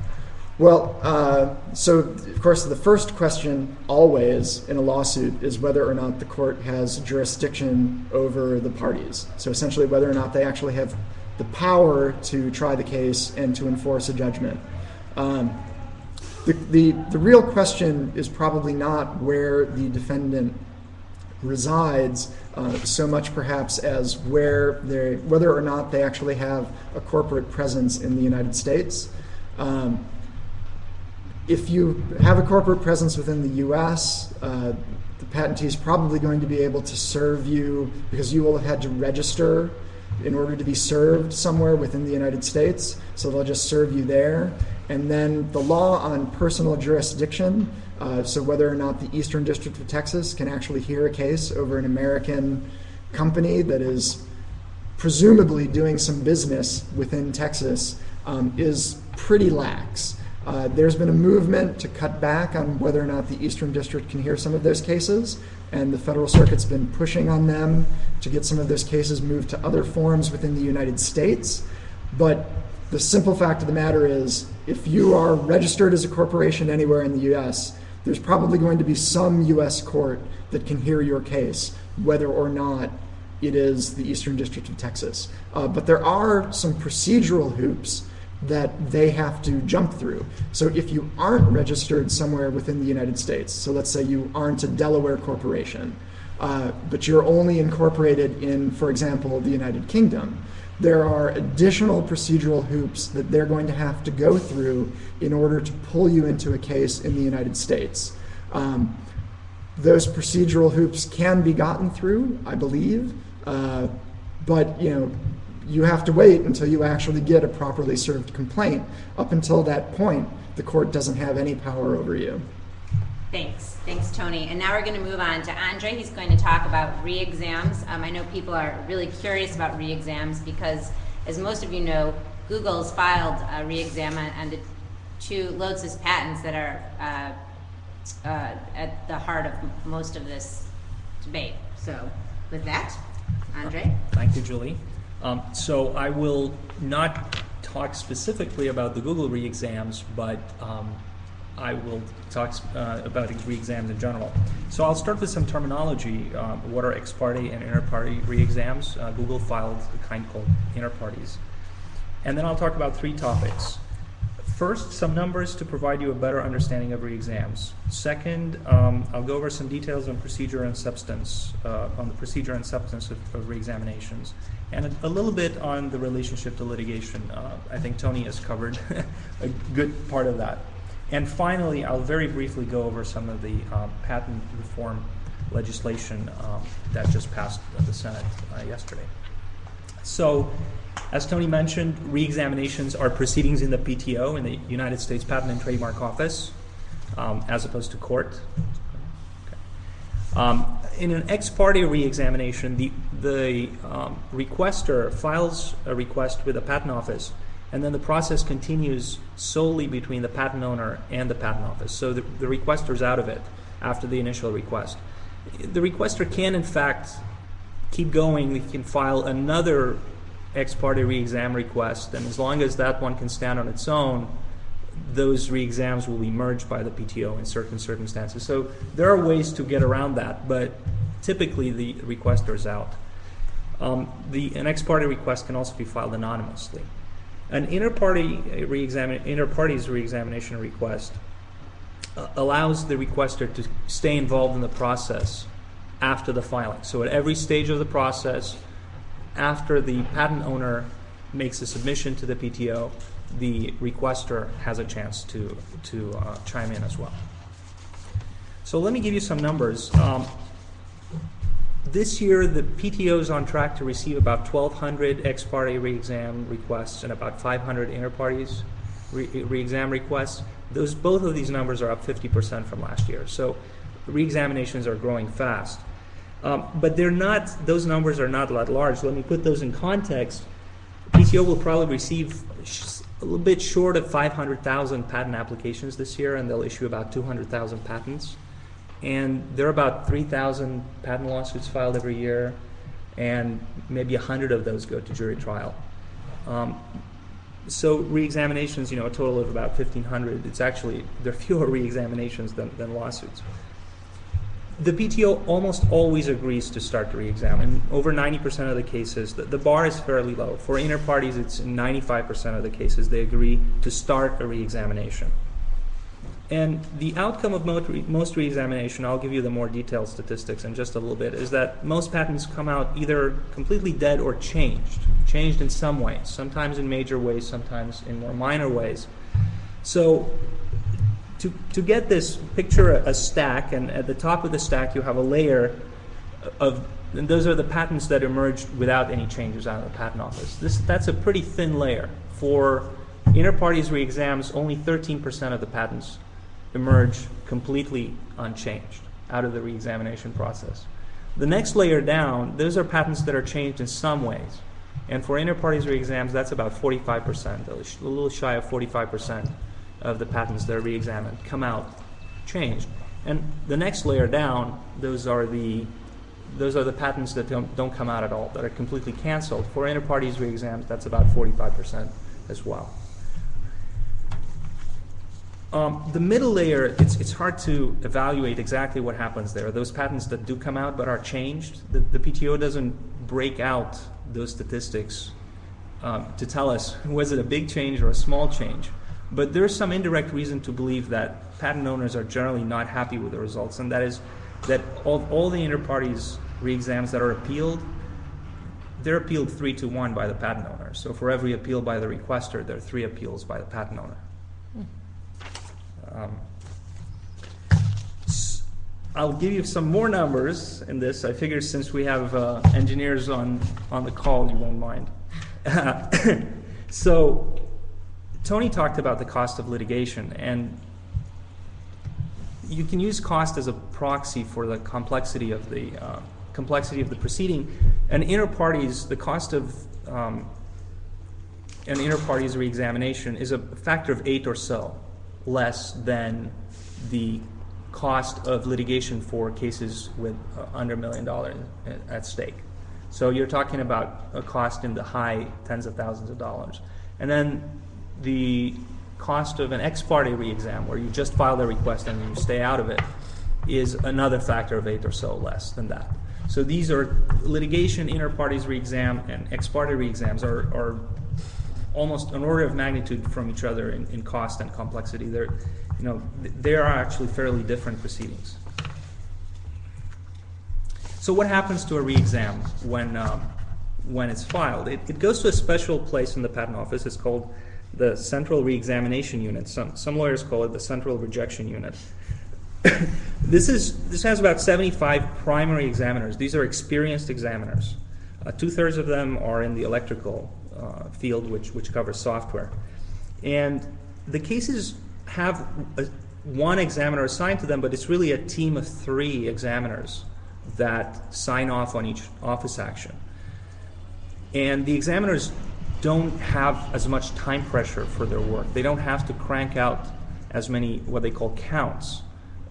Speaker 3: Well, uh, so of course, the first question always in a lawsuit is whether or not the court has jurisdiction over the parties. So essentially, whether or not they actually have the power to try the case and to enforce a judgment. Um, the, the, the real question is probably not where the defendant resides uh, so much perhaps as where they whether or not they actually have a corporate presence in the United States. Um, if you have a corporate presence within the US, uh, the patentee is probably going to be able to serve you because you will have had to register in order to be served somewhere within the United States. So they'll just serve you there. And then the law on personal jurisdiction, uh, so whether or not the Eastern District of Texas can actually hear a case over an American company that is presumably doing some business within Texas, um, is pretty lax. Uh, there's been a movement to cut back on whether or not the Eastern District can hear some of those cases, and the Federal Circuit's been pushing on them to get some of those cases moved to other forums within the United States. But the simple fact of the matter is, if you are registered as a corporation anywhere in the U.S., there's probably going to be some U.S. court that can hear your case, whether or not it is the Eastern District of Texas. Uh, but there are some procedural hoops that they have to jump through. So if you aren't registered somewhere within the United States, so let's say you aren't a Delaware corporation, uh, but you're only incorporated in, for example, the United Kingdom, there are additional procedural hoops that they're going to have to go through in order to pull you into a case in the United States. Um, those procedural hoops can be gotten through, I believe, uh, but you know you have to wait until you actually get a properly served complaint. Up until that point, the court doesn't have any power over you.
Speaker 1: Thanks. Thanks, Tony. And now we're going to move on to Andre. He's going to talk about re-exams. Um, I know people are really curious about re-exams because, as most of you know, Google's filed a re-exam on, the two Lodsys patents that are uh, uh, at the heart of most of this debate. So, with that, Andre.
Speaker 4: Thank you, Julie. Um, so I will not talk specifically about the Google re-exams, but um, I will talk uh, about re-exams in general. So I'll start with some terminology. Um, what are ex parte and inter partes re-exams? Uh, Google filed a kind called inter partes. And then I'll talk about three topics. First, some numbers to provide you a better understanding of re-exams. Second, um, I'll go over some details on procedure and substance, uh, on the procedure and substance of, of re-examinations, and a, a, little bit on the relationship to litigation. Uh, I think Tony has covered a good part of that. And finally, I'll very briefly go over some of the um, patent reform legislation um, that just passed the Senate uh, yesterday. So, as Tony mentioned, re-examinations are proceedings in the PTO, in the United States Patent and Trademark Office, um, as opposed to court. Um, in an ex parte re-examination, the, the um, requester files a request with the patent office, and then the process continues solely between the patent owner and the patent office. So the, the requester is out of it after the initial request. The requester can, in fact, keep going. They can file another ex parte re-exam request, and as long as that one can stand on its own, those re-exams will be merged by the PTO in certain circumstances. So there are ways to get around that, but typically the requester is out. Um, the, an ex parte request can also be filed anonymously. An inter-party re-examine, inter-partes re-examination request uh, allows the requester to stay involved in the process after the filing. So at every stage of the process, after the patent owner makes a submission to the PTO, the requester has a chance to, to uh, chime in as well. So let me give you some numbers. Um, this year, the PTO is on track to receive about 1,200 ex parte re-exam requests and about 500 inter partes re-exam requests. Those, both of these numbers are up 50% from last year. So re-examinations are growing fast. Um, but they're not; those numbers are not that large. Let me put those in context. PTO will probably receive a little bit short of 500,000 patent applications this year, and they'll issue about 200,000 patents. And there are about 3,000 patent lawsuits filed every year, and maybe 100 of those go to jury trial. Um, so re-examinations, you know, a total of about 1,500. It's actually there are fewer re-examinations than, than lawsuits the PTO almost always agrees to start the re-exam. Over 90% of the cases, the, the, bar is fairly low. For inter partes, it's 95% of the cases they agree to start a re-examination. And the outcome of most re-examination, I'll give you the more detailed statistics in just a little bit, is that most patents come out either completely dead or changed, changed in some ways, sometimes in major ways, sometimes in more minor ways. So to, to get this, picture a, a stack, and at the top of the stack you have a layer of, and those are the patents that emerged without any changes out of the patent office. This, that's a pretty thin layer. For inter partes re-exams, only 13% of the patents emerge completely unchanged out of the re-examination process. The next layer down, those are patents that are changed in some ways. And for inter partes re-exams, that's about 45%, a little shy of 45% of the patents that are re-examined come out changed. And the next layer down, those are the those are the patents that don't, don't come out at all, that are completely canceled. For inter partes re-exams, that's about 45%. as well. Um, the middle layer, it's, hard to evaluate exactly what happens there. Those patents that do come out but are changed, the, PTO doesn't break out those statistics um, to tell us was it a big change or a small change. But there's some indirect reason to believe that patent owners are generally not happy with the results, and that is that all, the inter partes re-exams that are appealed, they're appealed three to one by the patent owner. So for every appeal by the requester, there are three appeals by the patent owner. Um, I'll give you some more numbers in this. I figure since we have uh, engineers on, on the call, you won't mind. so, Tony talked about the cost of litigation, and you can use cost as a proxy for the complexity of the uh, complexity of the proceeding. And inter partes, the cost of um, an inter partes reexamination is a factor of eight or so less than the cost of litigation for cases with uh, under a million dollars at- stake. So you're talking about a cost in the high tens of thousands of dollars. And then the cost of an ex parte re-exam, where you just file the request and you stay out of it, is another factor of eight or so less than that. So these are litigation, inter partes re-exam, and ex parte re-exams are, are almost an order of magnitude from each other in, in cost and complexity. They're, you know, they are actually fairly different proceedings. So what happens to a re-exam when, um, when it's filed? It, it goes to a special place in the patent office. It's called the Central Re-examination Unit. Some, some lawyers call it the Central Rejection Unit. this is this has about 75 primary examiners. These are experienced examiners. Uh, Two thirds of them are in the electrical field, which which covers software, and the cases have one examiner assigned to them, but it's really a team of three examiners that sign off on each office action. And the examiners don't have as much time pressure for their work. They don't have to crank out as many what they call counts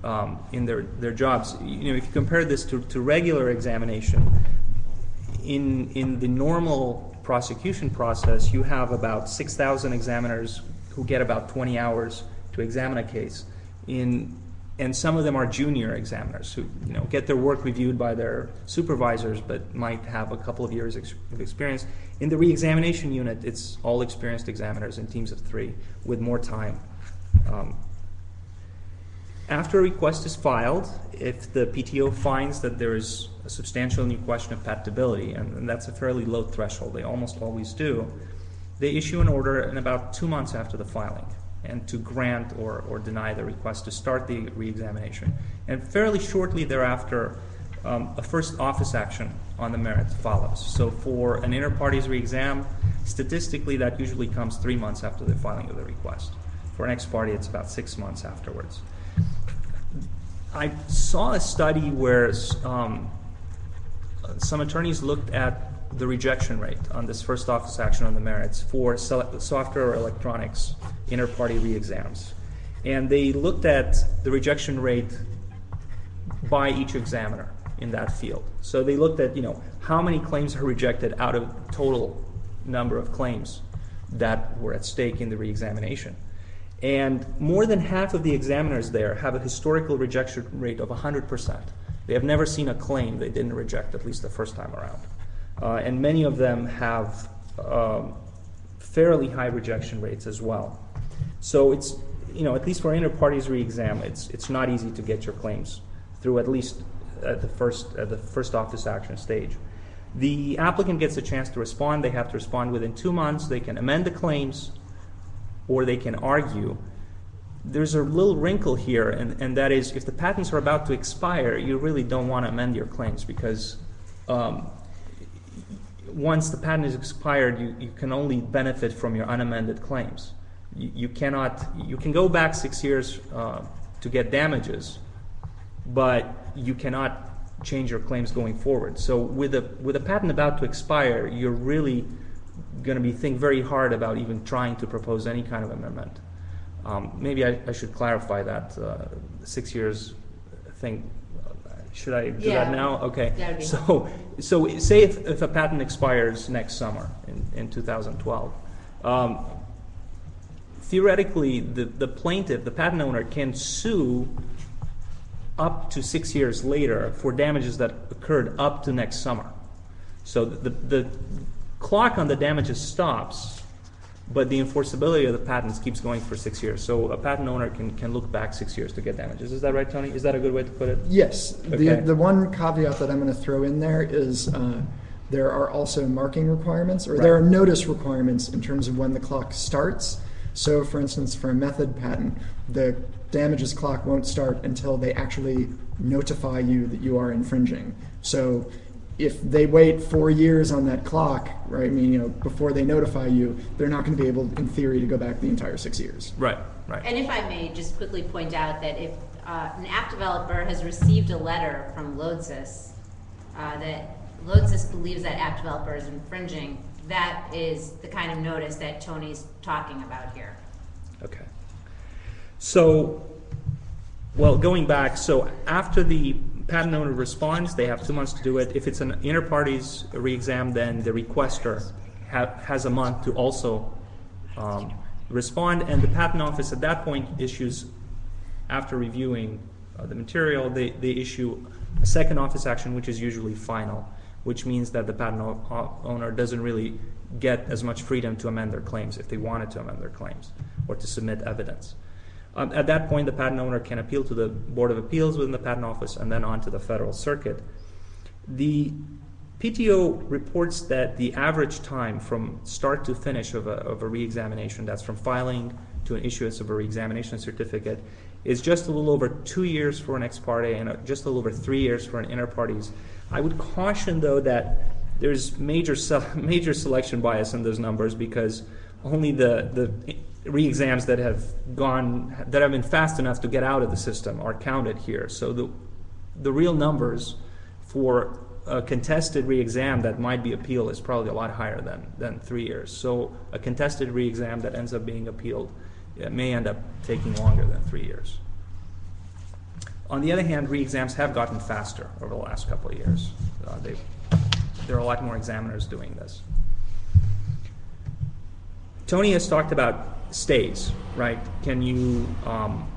Speaker 4: um, in their, their jobs. You know, if you compare this to, to regular examination, in, in the normal prosecution process, you have about 6,000 examiners who get about 20 hours to examine a case. In, and some of them are junior examiners who you know, get their work reviewed by their supervisors but might have a couple of years ex- of experience. In the re-examination unit, it's all experienced examiners in teams of three with more time. Um, after a request is filed, if the PTO finds that there is a substantial new question of patentability, and, that's a fairly low threshold, they almost always do, they issue an order in about two months after the filing and to grant or, or deny the request to start the reexamination. And fairly shortly thereafter, um, a first office action on the merits follows. So for an inter partes reexam, statistically that usually comes three months after the filing of the request. For an ex parte, it's about six months afterwards. I saw a study where um, some attorneys looked at the rejection rate on this first office action on the merits for software or electronics inter party re-exams. And they looked at the rejection rate by each examiner in that field. So they looked at, you know, how many claims are rejected out of total number of claims that were at stake in the re-examination. And more than half of the examiners there have a historical rejection rate of 100%. They have never seen a claim they didn't reject, at least the first time around. Uh, and many of them have um, fairly high rejection rates as well. So it's, you know, at least for inter partes re-exam, it's, it's not easy to get your claims through at least at the first, at the first office action stage. The applicant gets a chance to respond. They have to respond within two months. They can amend the claims or they can argue. There's a little wrinkle here, and, and that is if the patents are about to expire, you really don't want to amend your claims because um, once the patent is expired, you, you can only benefit from your unamended claims. You, you cannot, you can go back six years uh, to get damages, but you cannot change your claims going forward. So with a, with a patent about to expire, you're really going to be think very hard about even trying to propose any kind of amendment. Um, maybe I, I should clarify that uh, six years thing. Should I do
Speaker 1: Yeah.
Speaker 4: that now? Okay. So, so say if, if a patent expires next summer in, in 2012, um, theoretically, the, the plaintiff, the patent owner, can sue up to six years later for damages that occurred up to next summer. So the, the clock on the damages stops, but the enforceability of the patents keeps going for six years. So a patent owner can, can look back six years to get damages. Is that right, Tony? Is that a good way to put it?
Speaker 3: Yes.
Speaker 4: Okay.
Speaker 3: The, the one caveat that I'm going to throw in there is uh, there are also marking requirements, or there are notice requirements in terms of when the clock starts. So, for instance, for a method patent, the damages clock won't start until they actually notify you that you are infringing. So, if they wait four years on that clock, right? I mean, you know, before they notify you, they're not going to be able, in theory, to go back the entire six years.
Speaker 4: Right, right.
Speaker 1: And if I may just quickly point out that if uh, an app developer has received a letter from Lodsys uh, that Lodsys believes that app developer is infringing, that is the kind of notice that Tony's talking about here.
Speaker 4: Okay. So, well, going back, so after the patent owner responds, they have two months to do it. If it's an inter partes re-exam, then the requester ha- has a month to also um, respond, and the patent office at that point issues, after reviewing uh, the material, they, they issue a second office action, which is usually final, which means that the patent owner doesn't really get as much freedom to amend their claims if they wanted to amend their claims or to submit evidence. Um, at that point, the patent owner can appeal to the Board of Appeals within the Patent Office and then on to the Federal Circuit. The PTO reports that the average time from start to finish of a, of a reexamination, that's from filing to an issuance of a reexamination certificate, is just a little over two years for an ex parte and uh, just a little over three years for an inter partes. I would caution, though, that there's major major selection bias in those numbers because only the the re-exams that have gone that have been fast enough to get out of the system are counted here. So the the real numbers for a contested re-exam that might be appealed is probably a lot higher than than three years. So a contested re-exam that ends up being appealed may end up taking longer than three years. On the other hand, re-exams have gotten faster over the last couple of years. Uh, there are a lot more examiners doing this. Tony has talked about stays, right? Can you, um,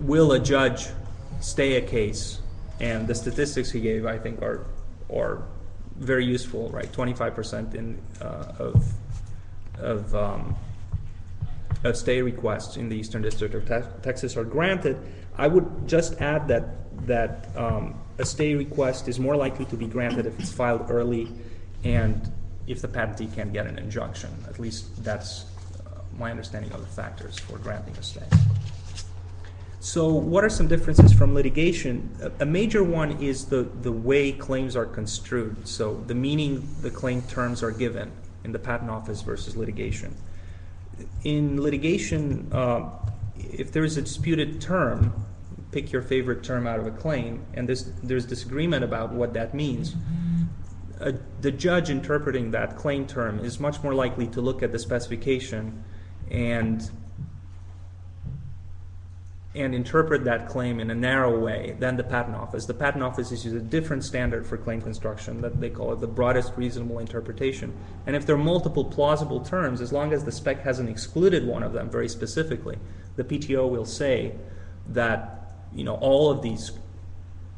Speaker 4: will a judge stay a case? And the statistics he gave, I think, are, are very useful, right? 25% in, uh, of, of, um, of stay requests in the Eastern District of Tex- Texas are granted. I would just add that, that um, a stay request is more likely to be granted if it's filed early and if the patentee can get an injunction. At least that's my understanding of the factors for granting a stay. So, what are some differences from litigation? A, a major one is the, the way claims are construed. So, the meaning the claim terms are given in the patent office versus litigation. In litigation, uh, if there is a disputed term, pick your favorite term out of a claim, and there's, there's disagreement about what that means. The judge interpreting that claim term is much more likely to look at the specification and and interpret that claim in a narrow way than the patent office. The patent office uses a different standard for claim construction that they call it the broadest reasonable interpretation. And if there are multiple plausible terms, as long as the spec hasn't excluded one of them very specifically, the PTO will say that you know all of these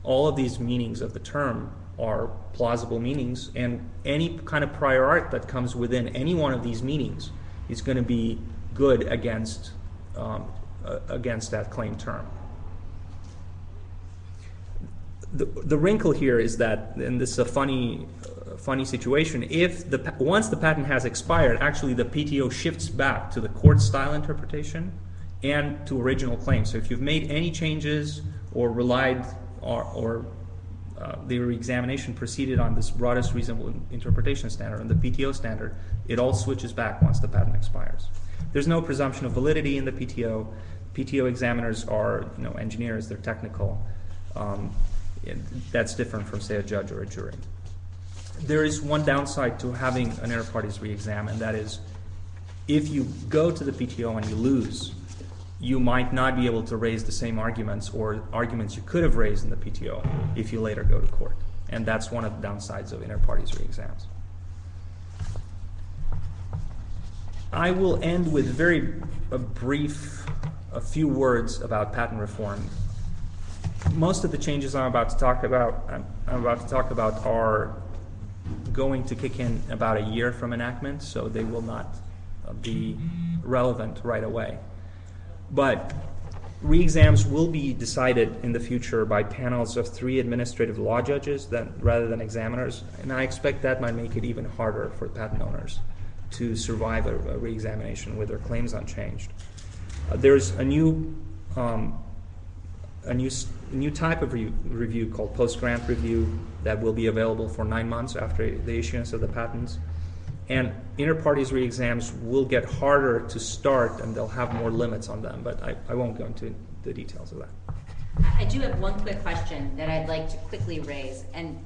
Speaker 4: all of these meanings of the term are plausible meanings, and any kind of prior art that comes within any one of these meanings is going to be good against um, against that claim term. The, the wrinkle here is that, and this is a funny, uh, funny situation. If the once the patent has expired, actually the PTO shifts back to the court style interpretation and to original claims. So if you've made any changes or relied or, or uh, the examination proceeded on this broadest reasonable interpretation standard and the PTO standard, it all switches back once the patent expires. There's no presumption of validity in the PTO. PTO examiners are, you know, engineers. They're technical. Um, that's different from, say, a judge or a jury. There is one downside to having an inter partes re-exam, and that is, if you go to the PTO and you lose, you might not be able to raise the same arguments or arguments you could have raised in the PTO if you later go to court. And that's one of the downsides of inter partes re-exams. I will end with very a brief, a few words about patent reform. Most of the changes I'm about to talk about, I'm, I'm about to talk about are going to kick in about a year from enactment, so they will not uh, be relevant right away. But re-exams will be decided in the future by panels of three administrative law judges that, rather than examiners, and I expect that might make it even harder for patent owners to survive a, a re-examination with their claims unchanged. Uh, there's a new um, a new, new type of re- review called post-grant review that will be available for nine months after the issuance of the patents. And inter-partes re-exams will get harder to start and they'll have more limits on them, but I, I won't go into the details of that.
Speaker 1: I do have one quick question that I'd like to quickly raise, and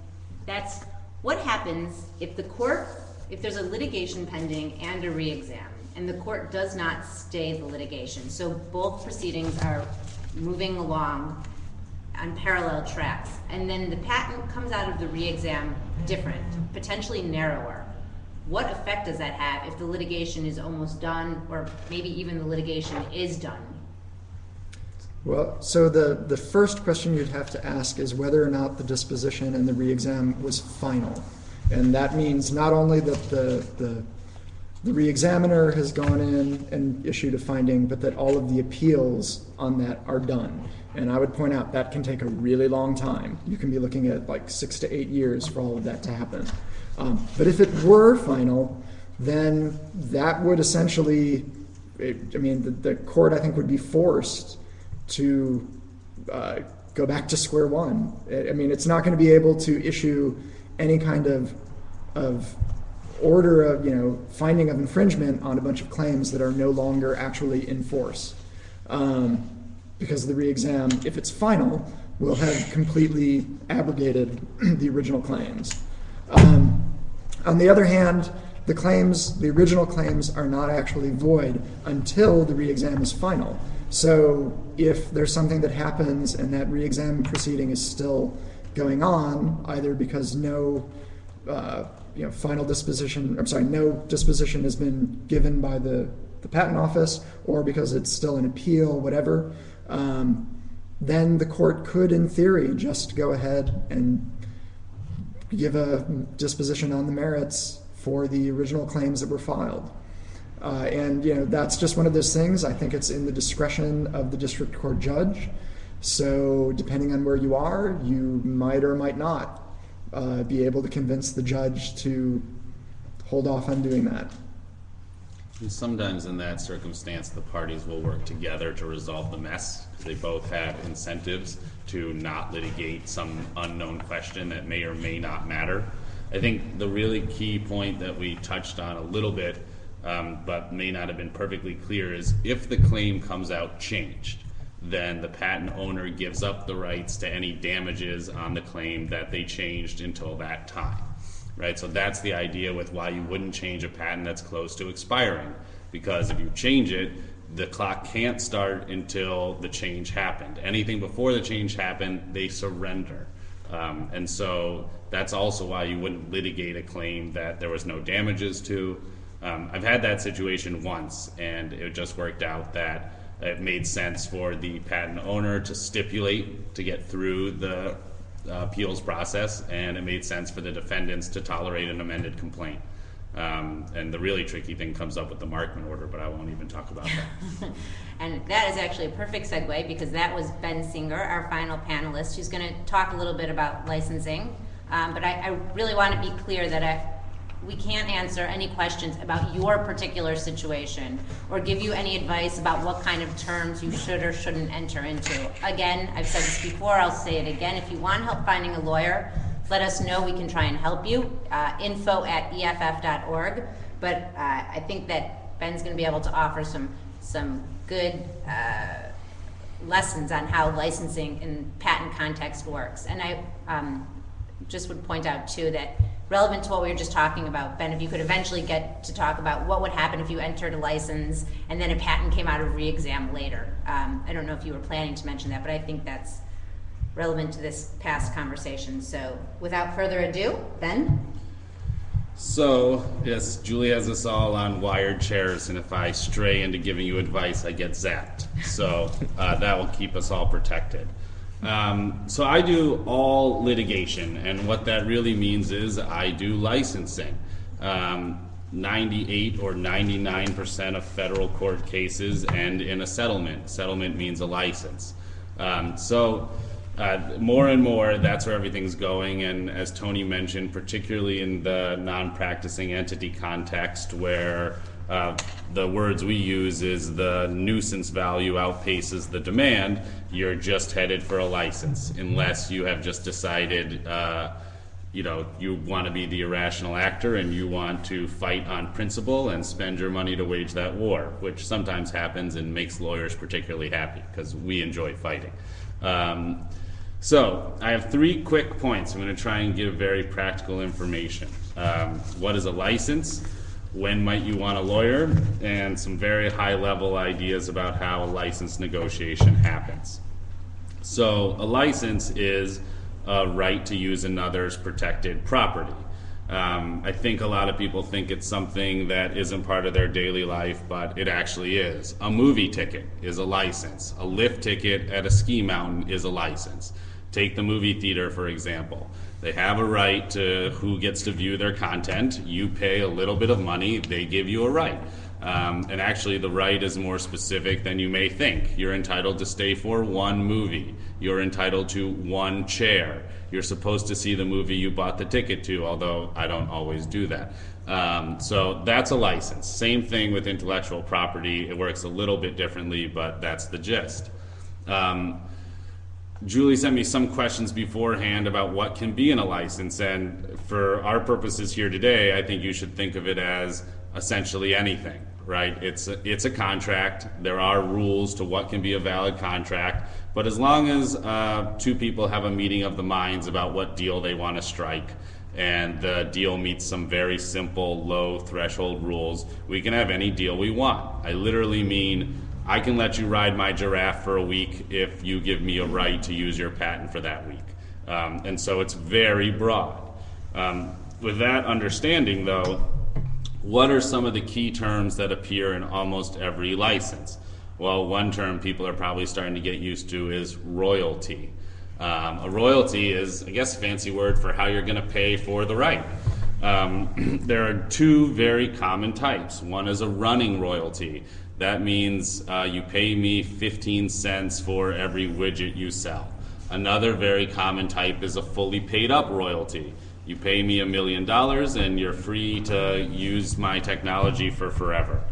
Speaker 1: that's, what happens if the court, if there's a litigation pending and a re-exam, and the court does not stay the litigation? So both proceedings are moving along on parallel tracks, and then the patent comes out of the re-exam different, potentially narrower. What effect does that have if the litigation is almost done, or maybe even the litigation is done?
Speaker 3: Well, so the, the first question you'd have to ask is whether or not the disposition and the re-exam was final. And that means not only that the, the, the re-examiner has gone in and issued a finding, but that all of the appeals on that are done. And I would point out that can take a really long time. You can be looking at like six to eight years for all of that to happen. Um, but if it were final, then that would essentially, it, I mean, the, the court I think would be forced to uh, go back to square one. I mean, it's not going to be able to issue any kind of of order of you know finding of infringement on a bunch of claims that are no longer actually in force, um, because the re-exam, if it's final, will have completely abrogated the original claims. Um, on the other hand, the claims, the original claims, are not actually void until the re-exam is final. So if there's something that happens and that re-exam proceeding is still going on, either because no, uh, final disposition, I'm sorry, no disposition has been given by the, the patent office, or because it's still an appeal, whatever, um, then the court could, in theory, just go ahead and give a disposition on the merits for the original claims that were filed. Uh, and you know that's just one of those things. I think it's in the discretion of the district court judge. So depending on where you are, you might or might not uh, be able to convince the judge to hold off on doing that.
Speaker 5: And sometimes in that circumstance, the parties will work together to resolve the mess. 'cause They both have incentives to not litigate some unknown question that may or may not matter. I think the really key point that we touched on a little bit, um, but may not have been perfectly clear, is if the claim comes out changed, then the patent owner gives up the rights to any damages on the claim that they changed until that time right? So that's the idea with why you wouldn't change a patent that's close to expiring. Because if you change it, the clock can't start until the change happened. Anything before the change happened, they surrender. Um, and so that's also why you wouldn't litigate a claim that there was no damages to. Um, I've had that situation once, and it just worked out that it made sense for the patent owner to stipulate to get through the uh, appeals process, and it made sense for the defendants to tolerate an amended complaint. Um, and the really tricky thing comes up with the Markman order, but I won't even talk about that.
Speaker 1: And that is actually a perfect segue because that was Ben Singer, our final panelist, who's going to talk a little bit about licensing. Um, but I, I really want to be clear that I, we can't answer any questions about your particular situation or give you any advice about what kind of terms you should or shouldn't enter into. Again, I've said this before, I'll say it again. If you want help finding a lawyer, let us know. We can try and help you. Uh, info at EFF.org. But uh, I think that Ben's going to be able to offer some some good uh, lessons on how licensing in patent context works. And I um, just would point out too that relevant to what we were just talking about, Ben, if you could eventually get to talk about what would happen if you entered a license and then a patent came out of re-exam later. Um, I don't know if you were planning to mention that, but I think that's relevant to this past conversation. So without further ado, Ben?
Speaker 5: So, yes, Julie has us all on wired chairs, and if I stray into giving you advice, I get zapped. So, uh, that will keep us all protected. Um, so, I do all litigation, and what that really means is I do licensing. Um, 98 or 99% of federal court cases end in a settlement. Settlement means a license. Um, so, uh, more and more, that's where everything's going. And as Tony mentioned, particularly in the non practicing entity context, where uh, the words we use is the nuisance value outpaces the demand, you're just headed for a license unless you have just decided. Uh, you know, you want to be the irrational actor and you want to fight on principle and spend your money to wage that war, which sometimes happens and makes lawyers particularly happy because we enjoy fighting. Um, so, I have three quick points. I'm going to try and give very practical information. Um, what is a license? When might you want a lawyer? And some very high level ideas about how a license negotiation happens. So, a license is a right to use another's protected property. Um, I think a lot of people think it's something that isn't part of their daily life, but it actually is. A movie ticket is a license. A lift ticket at a ski mountain is a license. Take the movie theater, for example. They have a right to who gets to view their content. You pay a little bit of money, they give you a right. Um, and actually, the right is more specific than you may think. You're entitled to stay for one movie. You're entitled to one chair. You're supposed to see the movie you bought the ticket to, although I don't always do that. Um, so that's a license. Same thing with intellectual property. It works a little bit differently, but that's the gist. Um, Julie sent me some questions beforehand about what can be in a license, and for our purposes here today, I think you should think of it as essentially anything, right? It's a, it's a contract. There are rules to what can be a valid contract, but as long as uh, two people have a meeting of the minds about what deal they want to strike, and the deal meets some very simple, low threshold rules, we can have any deal we want. I literally mean I can let you ride my giraffe for a week if you give me a right to use your patent for that week. Um, and so it's very broad. Um, with that understanding, though, what are some of the key terms that appear in almost every license? Well, one term people are probably starting to get used to is royalty. Um, a royalty is, I guess, a fancy word for how you're going to pay for the right. Um, there are two very common types. One is a running royalty. That means uh, you pay me 15 cents for every widget you sell. Another very common type is a fully paid up royalty. You pay me a million dollars and you're free to use my technology for forever.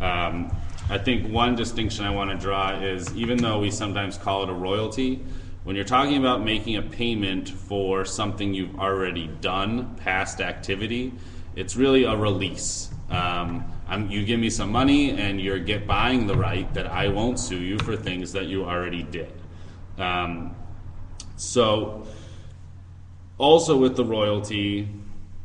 Speaker 5: Um, I think one distinction I want to draw is even though we sometimes call it a royalty, when you're talking about making a payment for something you've already done, past activity, it's really a release. Um, you give me some money and you're get buying the right that I won't sue you for things that you already did. Um, so, also with the royalty,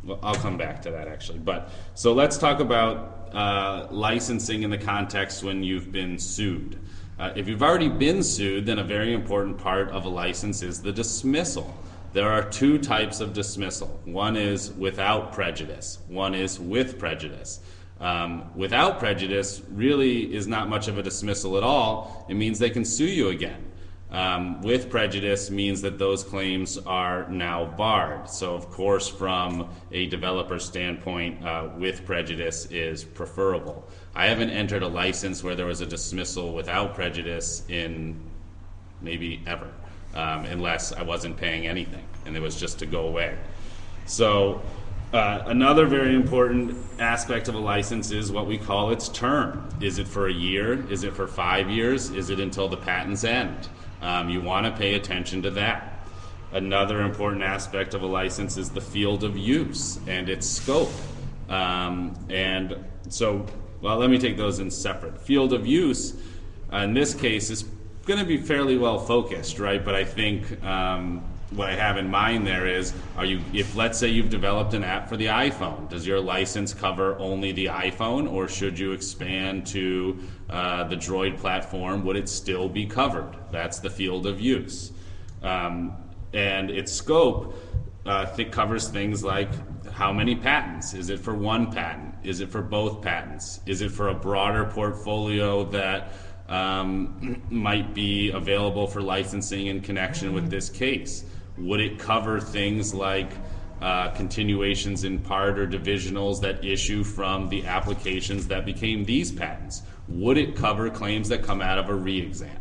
Speaker 5: well, I'll come back to that actually. But so let's talk about uh, licensing in the context when you've been sued. Uh, if you've already been sued, then a very important part of a license is the dismissal. There are two types of dismissal. One is without prejudice. One is with prejudice. Um, without prejudice really is not much of a dismissal at all. It means they can sue you again. Um, with prejudice means that those claims are now barred. So, of course, from a developer standpoint, uh, with prejudice is preferable. I haven't entered a license where there was a dismissal without prejudice in maybe ever, um, unless I wasn't paying anything and it was just to go away. So, uh, another very important aspect of a license is what we call its term. Is it for a year? Is it for five years? Is it until the patents end? Um, you want to pay attention to that. Another important aspect of a license is the field of use and its scope. Um, and so, well, let me take those in separate. Field of use, uh, in this case, is going to be fairly well focused, right? But I think um, what I have in mind there is, are you, if let's say you've developed an app for the iPhone, does your license cover only the iPhone, or should you expand to uh, the Droid platform? Would it still be covered? That's the field of use, um, and its scope. uh, th- covers things like how many patents? Is it for one patent? Is it for both patents? Is it for a broader portfolio that um, might be available for licensing in connection with this case? Would it cover things like uh, continuations in part or divisionals that issue from the applications that became these patents? Would it cover claims that come out of a re-exam?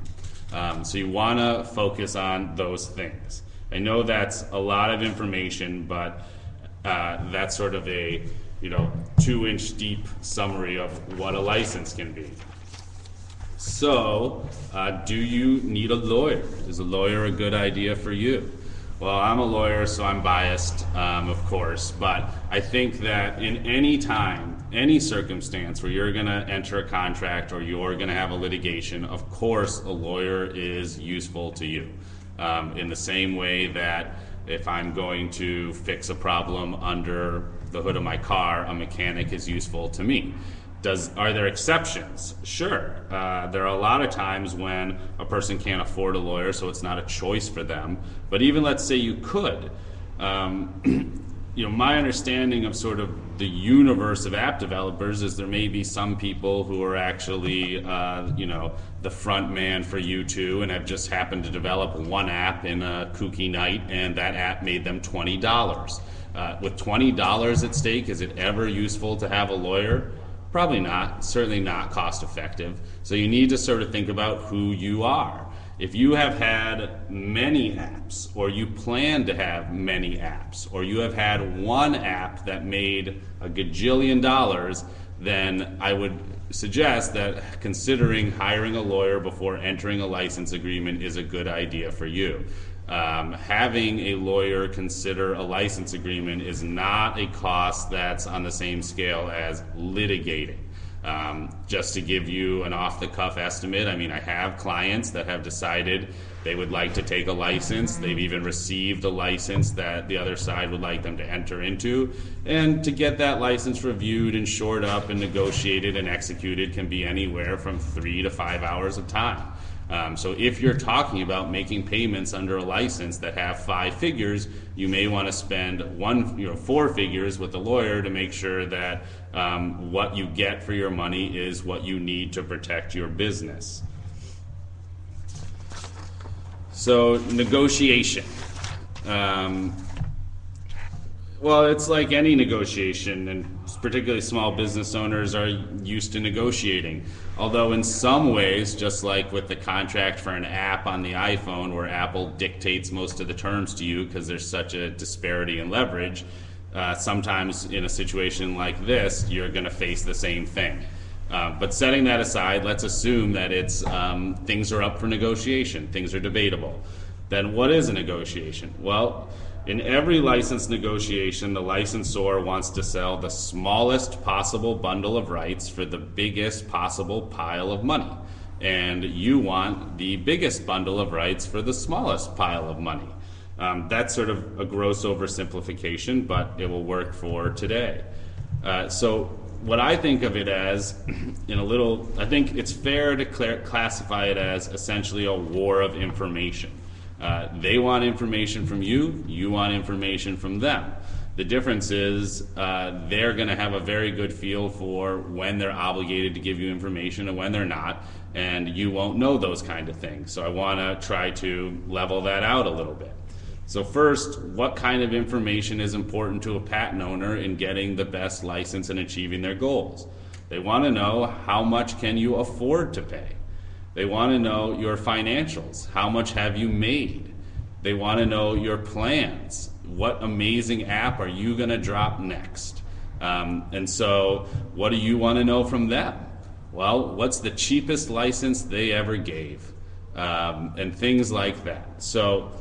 Speaker 5: Um, so you want to focus on those things. I know that's a lot of information, but uh, that's sort of a you know two-inch deep summary of what a license can be. So, uh, do you need a lawyer? Is a lawyer a good idea for you? Well, I'm a lawyer, so I'm biased, um, of course, but I think that in any time, any circumstance where you're going to enter a contract or you're going to have a litigation, of course, a lawyer is useful to you. Um, in the same way that if I'm going to fix a problem under the hood of my car, a mechanic is useful to me. Does, are there exceptions? Sure. Uh, there are a lot of times when a person can't afford a lawyer, so it's not a choice for them. But even let's say you could, um, you know, my understanding of sort of the universe of app developers is there may be some people who are actually, uh, you know, the front man for U2 and have just happened to develop one app in a kooky night, and that app made them twenty dollars. Uh, with twenty dollars at stake, is it ever useful to have a lawyer? Probably not, certainly not cost effective. So you need to sort of think about who you are. If you have had many apps, or you plan to have many apps, or you have had one app that made a gajillion dollars, then I would suggest that considering hiring a lawyer before entering a license agreement is a good idea for you. Um, having a lawyer consider a license agreement is not a cost that's on the same scale as litigating. Um, just to give you an off the cuff estimate, I mean, I have clients that have decided they would like to take a license. They've even received a license that the other side would like them to enter into. And to get that license reviewed and shored up and negotiated and executed can be anywhere from three to five hours of time. Um, so if you're talking about making payments under a license that have five figures, you may want to spend one, you know, four figures with a lawyer to make sure that um, what you get for your money is what you need to protect your business. So negotiation. Um, well, it's like any negotiation, and particularly small business owners are used to negotiating. Although, in some ways, just like with the contract for an app on the iPhone, where Apple dictates most of the terms to you because there's such a disparity in leverage, uh, sometimes in a situation like this, you're going to face the same thing. Uh, but setting that aside, let's assume that it's um, things are up for negotiation, things are debatable. Then what is a negotiation? Well, in every license negotiation, the licensor wants to sell the smallest possible bundle of rights for the biggest possible pile of money. And you want the biggest bundle of rights for the smallest pile of money. Um, that's sort of a gross oversimplification, but it will work for today. Uh, so, what I think of it as, in a little, I think it's fair to cl- classify it as essentially a war of information. Uh, they want information from you, you want information from them. The difference is uh, they're going to have a very good feel for when they're obligated to give you information and when they're not, and you won't know those kind of things. So I want to try to level that out a little bit. So first, what kind of information is important to a patent owner in getting the best license and achieving their goals? They want to know how much can you afford to pay. They want to know your financials. How much have you made? They want to know your plans. What amazing app are you going to drop next? Um, and so, what do you want to know from them? Well, what's the cheapest license they ever gave? Um, and things like that. So,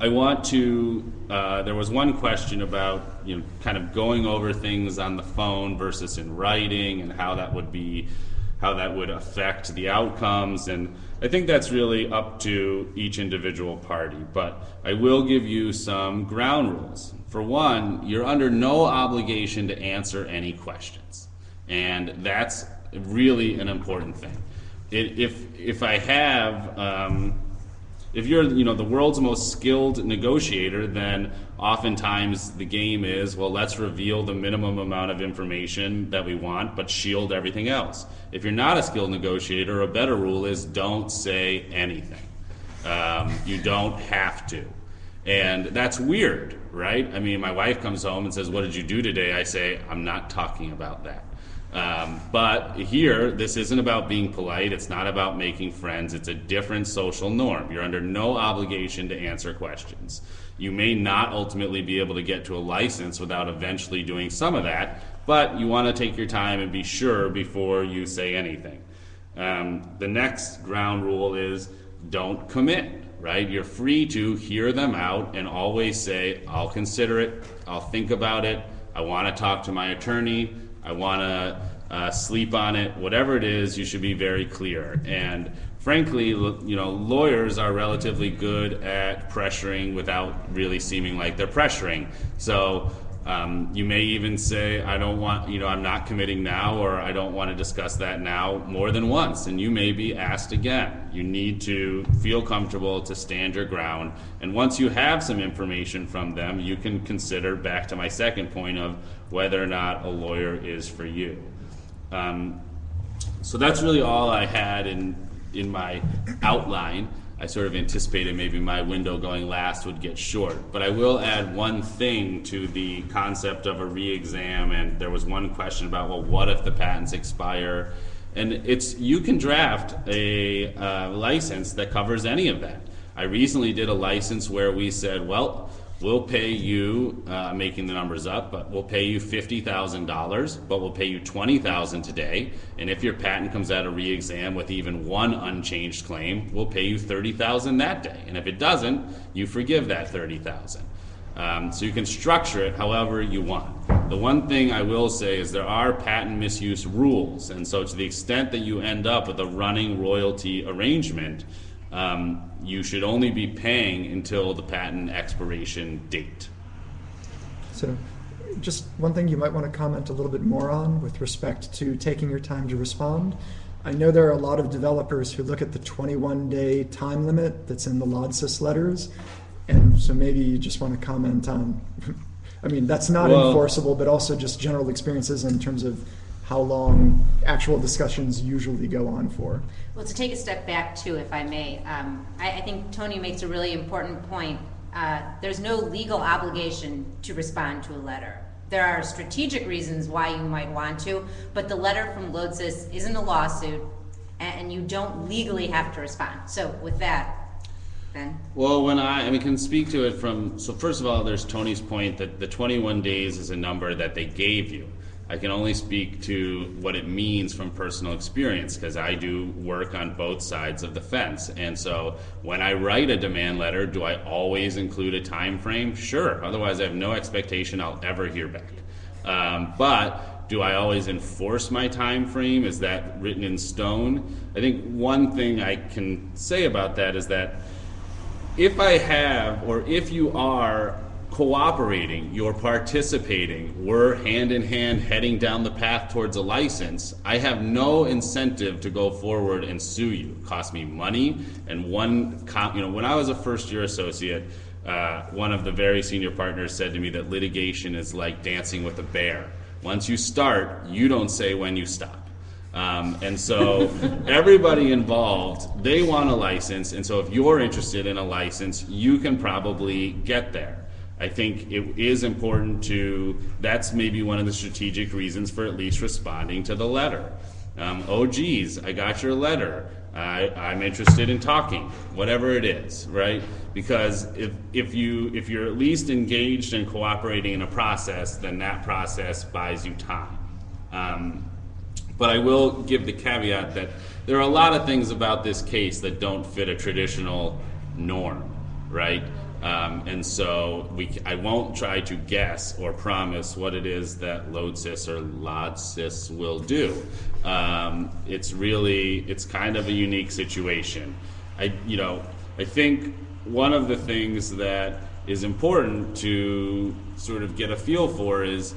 Speaker 5: I want to. Uh, there was one question about you know kind of going over things on the phone versus in writing, and how that would be, how that would affect the outcomes, and I think that's really up to each individual party. But I will give you some ground rules. For one, you're under no obligation to answer any questions, and that's really an important thing. It, if if I have um, If you're, you know, the world's most skilled negotiator, then oftentimes the game is, well, let's reveal the minimum amount of information that we want, but shield everything else. If you're not a skilled negotiator, a better rule is don't say anything. Um, you don't have to. And that's weird, right? I mean, my wife comes home and says, What did you do today? I say, I'm not talking about that. Um, but here, this isn't about being polite. It's not about making friends. It's a different social norm. You're under no obligation to answer questions. You may not ultimately be able to get to a license without eventually doing some of that, but you want to take your time and be sure before you say anything. Um, the next ground rule is don't commit, right? You're free to hear them out and always say, I'll consider it, I'll think about it, I want to talk to my attorney, I want to uh, sleep on it, whatever it is, you should be very clear. And frankly, you know, lawyers are relatively good at pressuring without really seeming like they're pressuring. So um, you may even say, I don't want, you know, I'm not committing now, or I don't want to discuss that now more than once. And you may be asked again. You need to feel comfortable to stand your ground. And once you have some information from them, you can consider back to my second point of whether or not a lawyer is for you. Um, so that's really all I had in, in my outline. I sort of anticipated maybe my window going last would get short. But I will add one thing to the concept of a re-exam, and there was one question about, well, what if the patents expire? And it's, you can draft a uh, license that covers any of that. I recently did a license where we said, well, we'll pay you, uh, making the numbers up, but we'll pay you fifty thousand dollars, but we'll pay you twenty thousand today. And if your patent comes out of re-exam with even one unchanged claim, we'll pay you thirty thousand that day. And if it doesn't, you forgive that thirty thousand. Um, so you can structure it however you want. The one thing I will say is there are patent misuse rules, and so to the extent that you end up with a running royalty arrangement, um, you should only be paying until the patent expiration date.
Speaker 3: So, just one thing you might want to comment a little bit more on with respect to taking your time to respond. I know there are a lot of developers who look at the 21 day time limit that's in the Lodsys letters, and so maybe you just want to comment on. I mean, that's not
Speaker 5: Well-
Speaker 3: enforceable, but also just general experiences in terms of how long actual discussions usually go on for.
Speaker 1: Well, to take a step back too, if I may, um, I, I think Tony makes a really important point. Uh, there's no legal obligation to respond to a letter. There are strategic reasons why you might want to, but the letter from Lodsys isn't a lawsuit, and, and you don't legally have to respond. So with that, Ben?
Speaker 5: Well, when I, I mean, can speak to it from, so first of all, there's Tony's point that the 21 days is a number that they gave you. I can only speak to what it means from personal experience because I do work on both sides of the fence. And so when I write a demand letter, do I always include a time frame? Sure. Otherwise, I have no expectation I'll ever hear back. Um, but do I always enforce my time frame? Is that written in stone? I think one thing I can say about that is that if I have, or if you are cooperating, you're participating, we're hand in hand heading down the path towards a license, I have no incentive to go forward and sue you. It costs me money, and one, you know, when I was a first year associate, uh, one of the very senior partners said to me that litigation is like dancing with a bear. Once you start, you don't say when you stop. Um, and so everybody involved, they want a license. And so if you're interested in a license, you can probably get there. I think it is important to, that's maybe one of the strategic reasons for at least responding to the letter. Um, oh, geez, I got your letter. I, I'm interested in talking, whatever it is, right? Because if, if you if you're at least engaged and cooperating in a process, then that process buys you time. Um, but I will give the caveat that there are a lot of things about this case that don't fit a traditional norm, right? Um, and so we, I won't try to guess or promise what it is that Lodsys or Lodsys will do. Um, it's really, it's kind of a unique situation. I, you know, I think one of the things that is important to sort of get a feel for is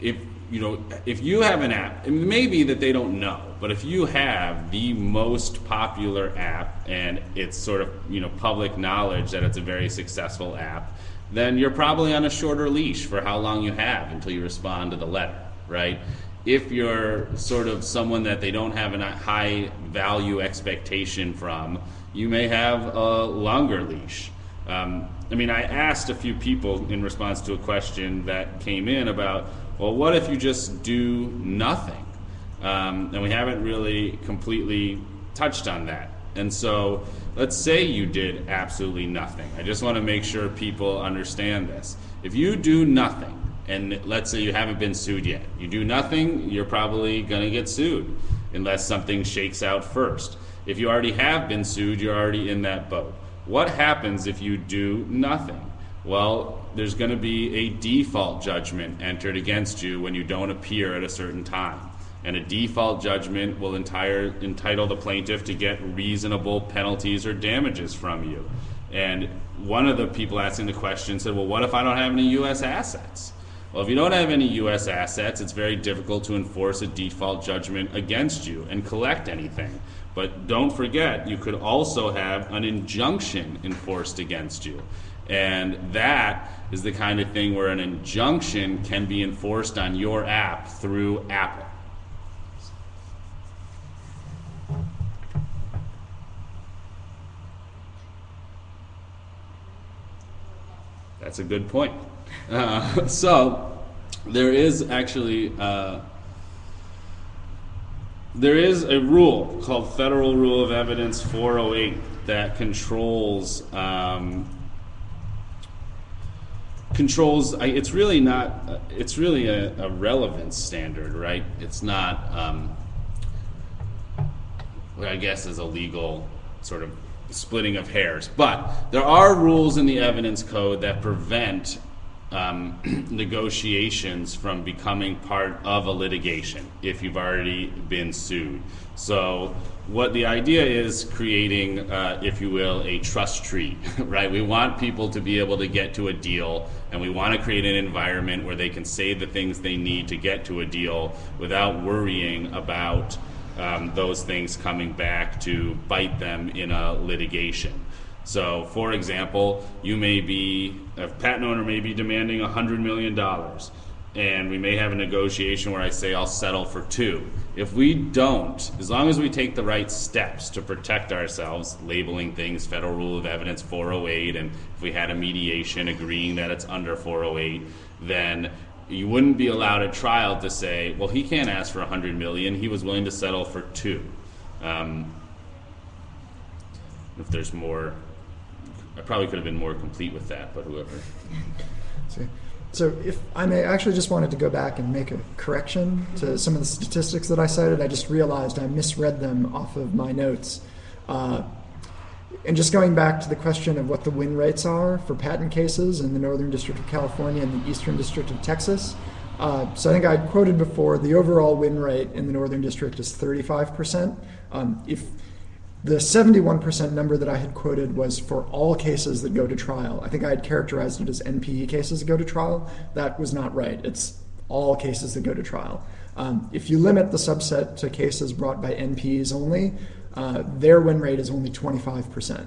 Speaker 5: if you know, if you have an app, it may be that they don't know, but if you have the most popular app and it's sort of, you know, public knowledge that it's a very successful app, then you're probably on a shorter leash for how long you have until you respond to the letter, right? If you're sort of someone that they don't have a high value expectation from, you may have a longer leash. Um, I mean, I asked a few people in response to a question that came in about, well, what if you just do nothing? Um, and we haven't really completely touched on that. And so let's say you did absolutely nothing. I just want to make sure people understand this. If you do nothing, and let's say you haven't been sued yet, you do nothing, you're probably going to get sued unless something shakes out first. If you already have been sued, you're already in that boat. What happens if you do nothing? Well, there's going to be a default judgment entered against you when you don't appear at a certain time. And a default judgment will entire, entitle the plaintiff to get reasonable penalties or damages from you. And one of the people asking the question said, Well, what if I don't have any U.S. assets? Well, if you don't have any U.S. assets, it's very difficult to enforce a default judgment against you and collect anything. But don't forget, you could also have an injunction enforced against you. And that is the kind of thing where an injunction can be enforced on your app through Apple. That's a good point. Uh, so, there is actually. Uh, there is a rule called Federal Rule of Evidence 408 that controls um, controls. It's really not. It's really a, a relevance standard, right? It's not. Um, what I guess is a legal sort of splitting of hairs, but there are rules in the evidence code that prevent um, negotiations from becoming part of a litigation if you've already been sued. So, what the idea is creating, uh, if you will, a trust tree, right? We want people to be able to get to a deal, and we want to create an environment where they can say the things they need to get to a deal without worrying about um, those things coming back to bite them in a litigation. So, for example, you may be, a patent owner may be demanding $100 million, and we may have a negotiation where I say I'll settle for two. If we don't, as long as we take the right steps to protect ourselves, labeling things Federal Rule of Evidence 408, and if we had a mediation agreeing that it's under 408, then you wouldn't be allowed at trial to say, well, he can't ask for 100 million, he was willing to settle for two. Um, if there's more I probably could have been more complete with that, but whoever.
Speaker 3: So if I may, I actually just wanted to go back and make a correction to some of the statistics that I cited. I just realized I misread them off of my notes. Uh, and just going back to the question of what the win rates are for patent cases in the Northern District of California and the Eastern District of Texas. Uh, so I think I quoted before the overall win rate in the Northern District is 35%. Um, if the 71% number that I had quoted was for all cases that go to trial. I think I had characterized it as NPE cases that go to trial. That was not right. It's all cases that go to trial. Um, if you limit the subset to cases brought by NPEs only, uh, their win rate is only 25%,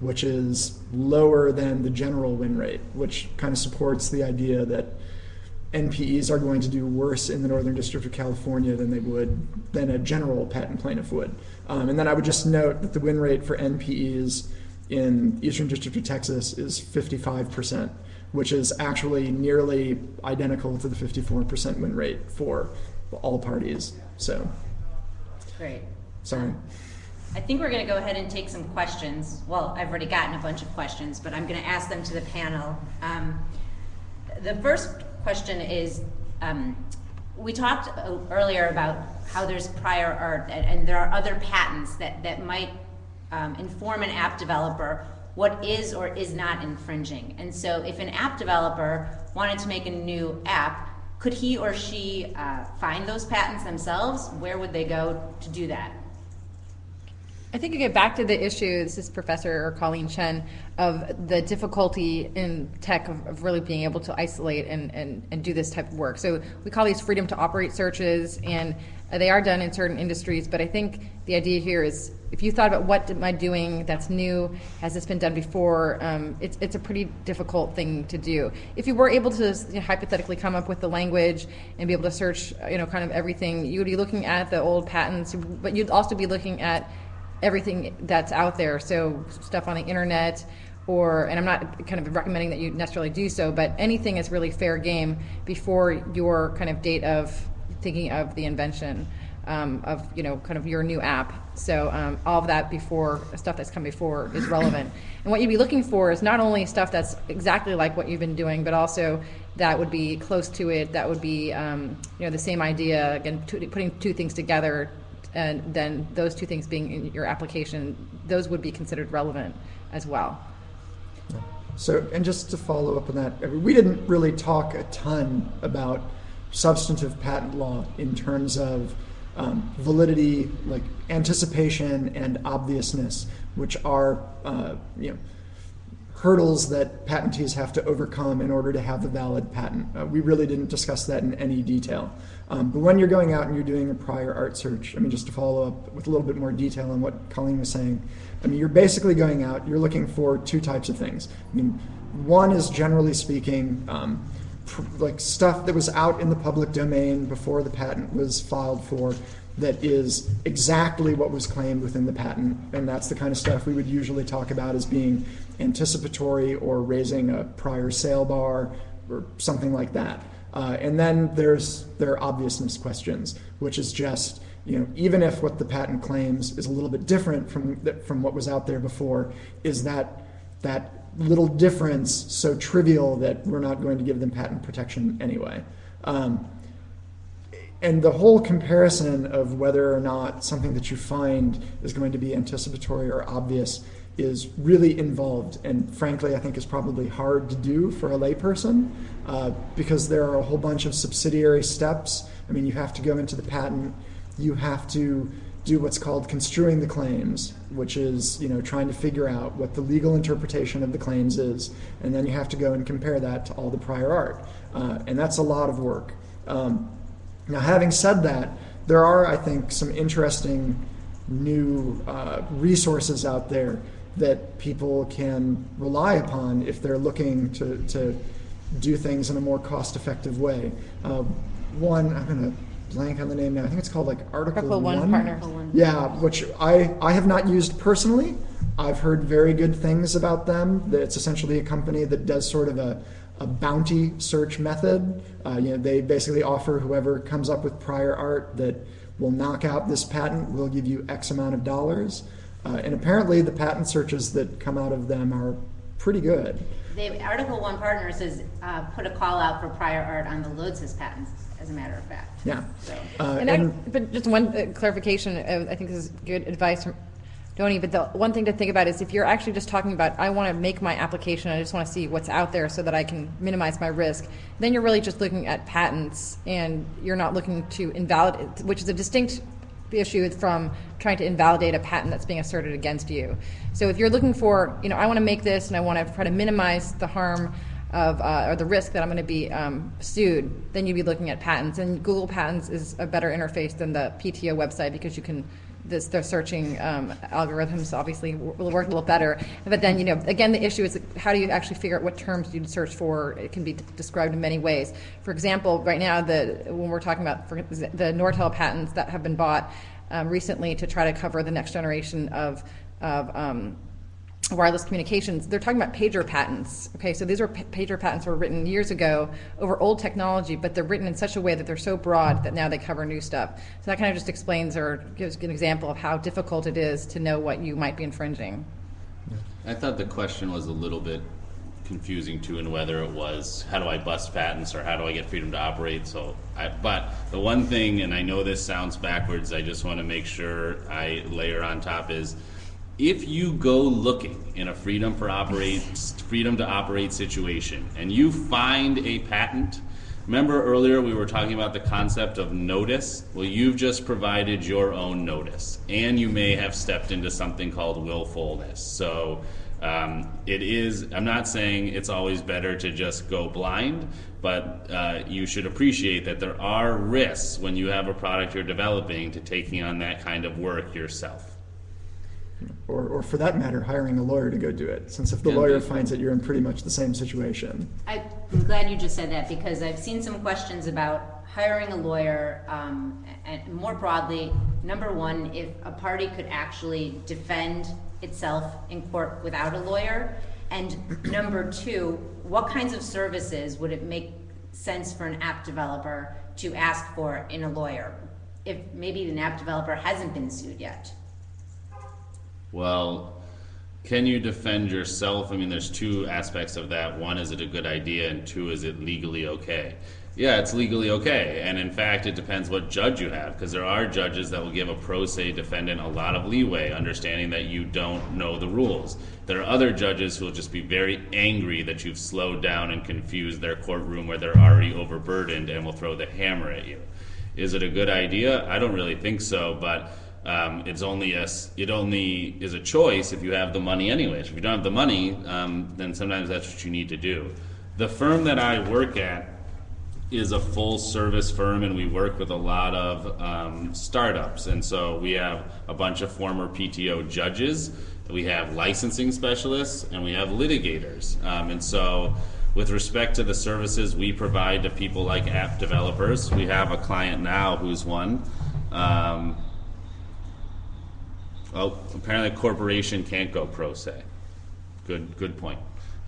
Speaker 3: which is lower than the general win rate, which kind of supports the idea that NPEs are going to do worse in the Northern District of California than they would than a general patent plaintiff would. Um, and then I would just note that the win rate for NPEs in Eastern District of Texas is 55%, which is actually nearly identical to the 54% win rate for all parties. So,
Speaker 1: Great.
Speaker 3: sorry.
Speaker 1: I think we're going to go ahead and take some questions. Well, I've already gotten a bunch of questions, but I'm going to ask them to the panel. Um, the first question is um, we talked uh, earlier about how there's prior art and, and there are other patents that, that might um, inform an app developer what is or is not infringing. And so if an app developer wanted to make a new app, could he or she uh, find those patents themselves? Where would they go to do that?
Speaker 2: I think you get back to the issue, this is Professor or Colleen Chien, of the difficulty in tech of, of really being able to isolate and, and, and do this type of work. So we call these freedom to operate searches, and they are done in certain industries, but I think the idea here is if you thought about what am I doing that's new, has this been done before, um, it's, it's a pretty difficult thing to do. If you were able to you know, hypothetically come up with the language and be able to search, you know, kind of everything, you would be looking at the old patents, but you'd also be looking at everything that's out there. So stuff on the internet, or and I'm not kind of recommending that you necessarily do so, but anything is really fair game before your kind of date of thinking of the invention um, of you know kind of your new app. So um, all of that before stuff that's come before is relevant. And what you'd be looking for is not only stuff that's exactly like what you've been doing, but also that would be close to it. That would be um, you know the same idea again, putting two things together and then those two things being in your application, those would be considered relevant as well.
Speaker 3: So, and just to follow up on that, we didn't really talk a ton about substantive patent law in terms of um, validity, like anticipation and obviousness, which are uh, you know hurdles that patentees have to overcome in order to have a valid patent. Uh, we really didn't discuss that in any detail. Um, but when you're going out and you're doing a prior art search, I mean, just to follow up with a little bit more detail on what Colleen was saying, I mean, you're basically going out, you're looking for two types of things. I mean, one is generally speaking, um, like stuff that was out in the public domain before the patent was filed for that is exactly what was claimed within the patent. And that's the kind of stuff we would usually talk about as being anticipatory or raising a prior sale bar or something like that. Uh, and then there's there are obviousness questions, which is just you know even if what the patent claims is a little bit different from from what was out there before, is that that little difference so trivial that we're not going to give them patent protection anyway. Um, and the whole comparison of whether or not something that you find is going to be anticipatory or obvious is really involved and frankly i think is probably hard to do for a layperson uh, because there are a whole bunch of subsidiary steps. I mean you have to go into the patent. You have to do what's called construing the claims which is you know trying to figure out what the legal interpretation of the claims is and then you have to go and compare that to all the prior art. Uh, and that's a lot of work. Um, now having said that there are i think some interesting new uh, resources out there that people can rely upon if they're looking to, to do things in a more cost effective way. Uh, one, I'm going to blank on the name now. I think it's called like Article,
Speaker 2: Article One Partner.
Speaker 3: Yeah, which I, I have not used personally. I've heard very good things about them. That it's essentially a company that does sort of a, a bounty search method. Uh, you know, they basically offer whoever comes up with prior art that will knock out this patent will give you X amount of dollars. Uh, and apparently, the patent searches that come out of them are pretty good.
Speaker 1: They, Article One Partners has uh, put a call out for prior art on the Lodsys patents, as a matter of fact.
Speaker 3: Yeah.
Speaker 1: So,
Speaker 3: Uh,
Speaker 2: And I, but just one uh, clarification, uh, I think this is good advice from Tony, but the one thing to think about is if you're actually just talking about, I want to make my application, I just want to see what's out there so that I can minimize my risk, then you're really just looking at patents and you're not looking to invalidate, which is a distinct issue from trying to invalidate a patent that's being asserted against you. So if you're looking for, you know, I want to make this and I want to try to minimize the harm of, uh, or the risk that I'm going to be um, sued, then you'd be looking at patents. And Google Patents is a better interface than the PTO website because you can, this, searching um, algorithms obviously will work a little better. But then, you know, again, the issue is how do you actually figure out what terms you'd search for? It can be described in many ways. For example, right now, the when we're talking about the Nortel patents that have been bought um, recently to try to cover the next generation of, of um, wireless communications, they're talking about pager patents. Okay, so these are pa- pager patents were written years ago over old technology, but they're written in such a way that they're so broad that now they cover new stuff. So that kind of just explains or gives an example of how difficult it is to know what you might be infringing.
Speaker 5: I thought the question was a little bit confusing too, and whether it was how do I bust patents or how do I get freedom to operate. So, I, but the one thing, and I know this sounds backwards, I just want to make sure I layer on top is if you go looking in a freedom for operate freedom to operate situation and you find a patent Remember earlier we were talking about the concept of notice? Well, you've just provided your own notice, and you may have stepped into something called willfulness. So um, it is, I'm not saying it's always better to just go blind, but uh, you should appreciate that there are risks when you have a product you're developing to taking on that kind of work yourself.
Speaker 3: Or, or for that matter, hiring a lawyer to go do it, since if the
Speaker 5: Yeah,
Speaker 3: lawyer finds that you're in pretty much the same situation.
Speaker 1: I- I'm glad you just said that because I've seen some questions about hiring a lawyer, um, and more broadly, number one, if a party could actually defend itself in court without a lawyer, and number two, what kinds of services would it make sense for an app developer to ask for in a lawyer? If maybe an app developer hasn't been sued yet.
Speaker 5: Well, can you defend yourself? I mean, there's two aspects of that. One, is it a good idea? And two, is it legally okay? Yeah, it's legally okay. And in fact, it depends what judge you have, because there are judges that will give a pro se defendant a lot of leeway, understanding that you don't know the rules. There are other judges who will just be very angry that you've slowed down and confused their courtroom where they're already overburdened and will throw the hammer at you. Is it a good idea? I don't really think so, but um, it's only a, it only is a choice if you have the money anyways. If you don't have the money, um, then sometimes that's what you need to do. The firm that I work at is a full service firm and we work with a lot of um, startups. And so we have a bunch of former PTO judges, we have licensing specialists, and we have litigators. Um, and so, with respect to the services we provide to people like app developers, we have a client now who's one. Um, Oh, apparently a corporation can't go pro se. Good, good point.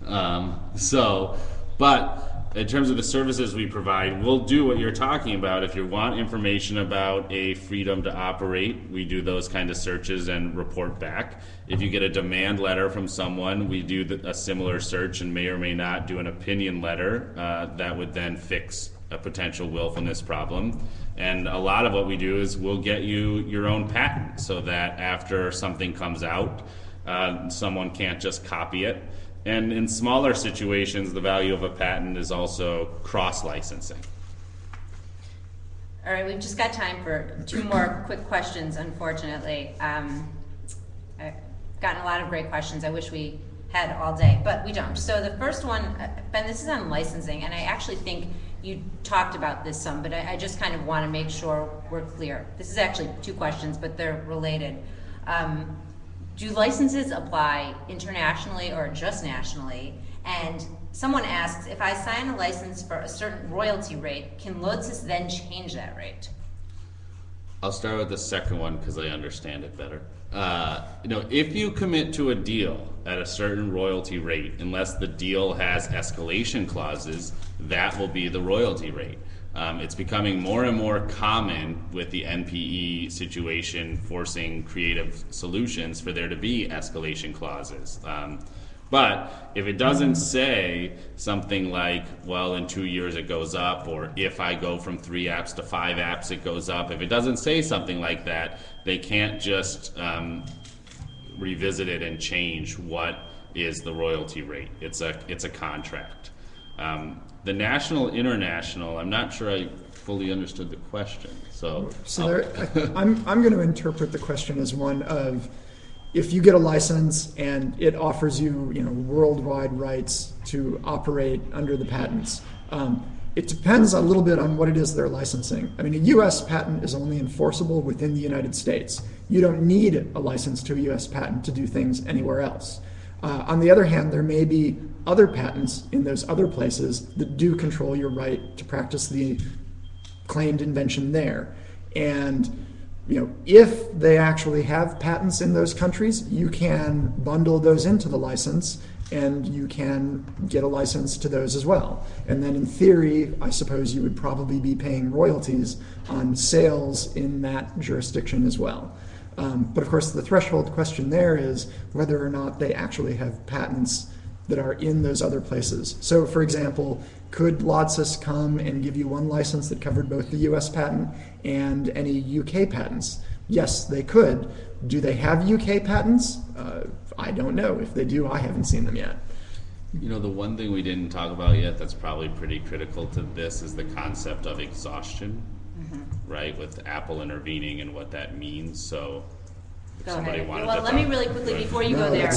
Speaker 5: Um, so, but in terms of the services we provide, we'll do what you're talking about. If you want information about a freedom to operate, we do those kind of searches and report back. If you get a demand letter from someone, we do the, a similar search and may or may not do an opinion letter uh, that would then fix a potential willfulness problem. And a lot of what we do is we'll get you your own patent so that after something comes out, uh, someone can't just copy it. And in smaller situations, the value of a patent is also cross licensing.
Speaker 1: All right, we've just got time for two more quick questions, unfortunately. Um, I've gotten a lot of great questions. I wish we had all day, but we don't. So the first one, uh, Ben, this is on licensing, and I actually think you talked about this some, but I, I just kind of want to make sure we're clear. This is actually two questions, but they're related. Um, do licenses apply internationally or just nationally? And someone asks, if I sign a license for a certain royalty rate, can Lodsys then change that rate?
Speaker 5: I'll start with the second one because I understand it better. Uh, you know, if you commit to a deal at a certain royalty rate, unless the deal has escalation clauses, that will be the royalty rate. Um, it's becoming more and more common with the NPE situation forcing creative solutions for there to be escalation clauses. Um, but if it doesn't say something like, well, in two years it goes up, or if I go from three apps to five apps, it goes up, if it doesn't say something like that, they can't just um, revisit it and change what is the royalty rate. It's a, it's a contract. Um, the national, international, I'm not sure I fully understood the question, so.
Speaker 3: So there, I, I'm, I'm going to interpret the question as one of if you get a license and it offers you, you know, worldwide rights to operate under the patents. Um, it depends a little bit on what it is they're licensing. I mean, a U.S. patent is only enforceable within the United States. You don't need a license to a U.S. patent to do things anywhere else. Uh, on the other hand, there may be other patents in those other places that do control your right to practice the claimed invention there. And you know, if they actually have patents in those countries, you can bundle those into the license and you can get a license to those as well. And then in theory, I suppose you would probably be paying royalties on sales in that jurisdiction as well. Um, but of course, the threshold question there is whether or not they actually have patents that are in those other places. So, for example, could Lodsys come and give you one license that covered both the US patent and any UK patents? Yes, they could. Do they have UK patents? Uh, I don't know. If they do, I haven't seen them yet.
Speaker 5: You know, the one thing we didn't talk about yet that's probably pretty critical to this is the concept of exhaustion,
Speaker 1: Mm-hmm.
Speaker 5: right? With Apple intervening and what that means. So, if
Speaker 1: Go
Speaker 5: somebody
Speaker 1: ahead.
Speaker 5: wanted
Speaker 1: Well,
Speaker 5: to
Speaker 1: let me really quickly, before you
Speaker 3: No,
Speaker 1: go there,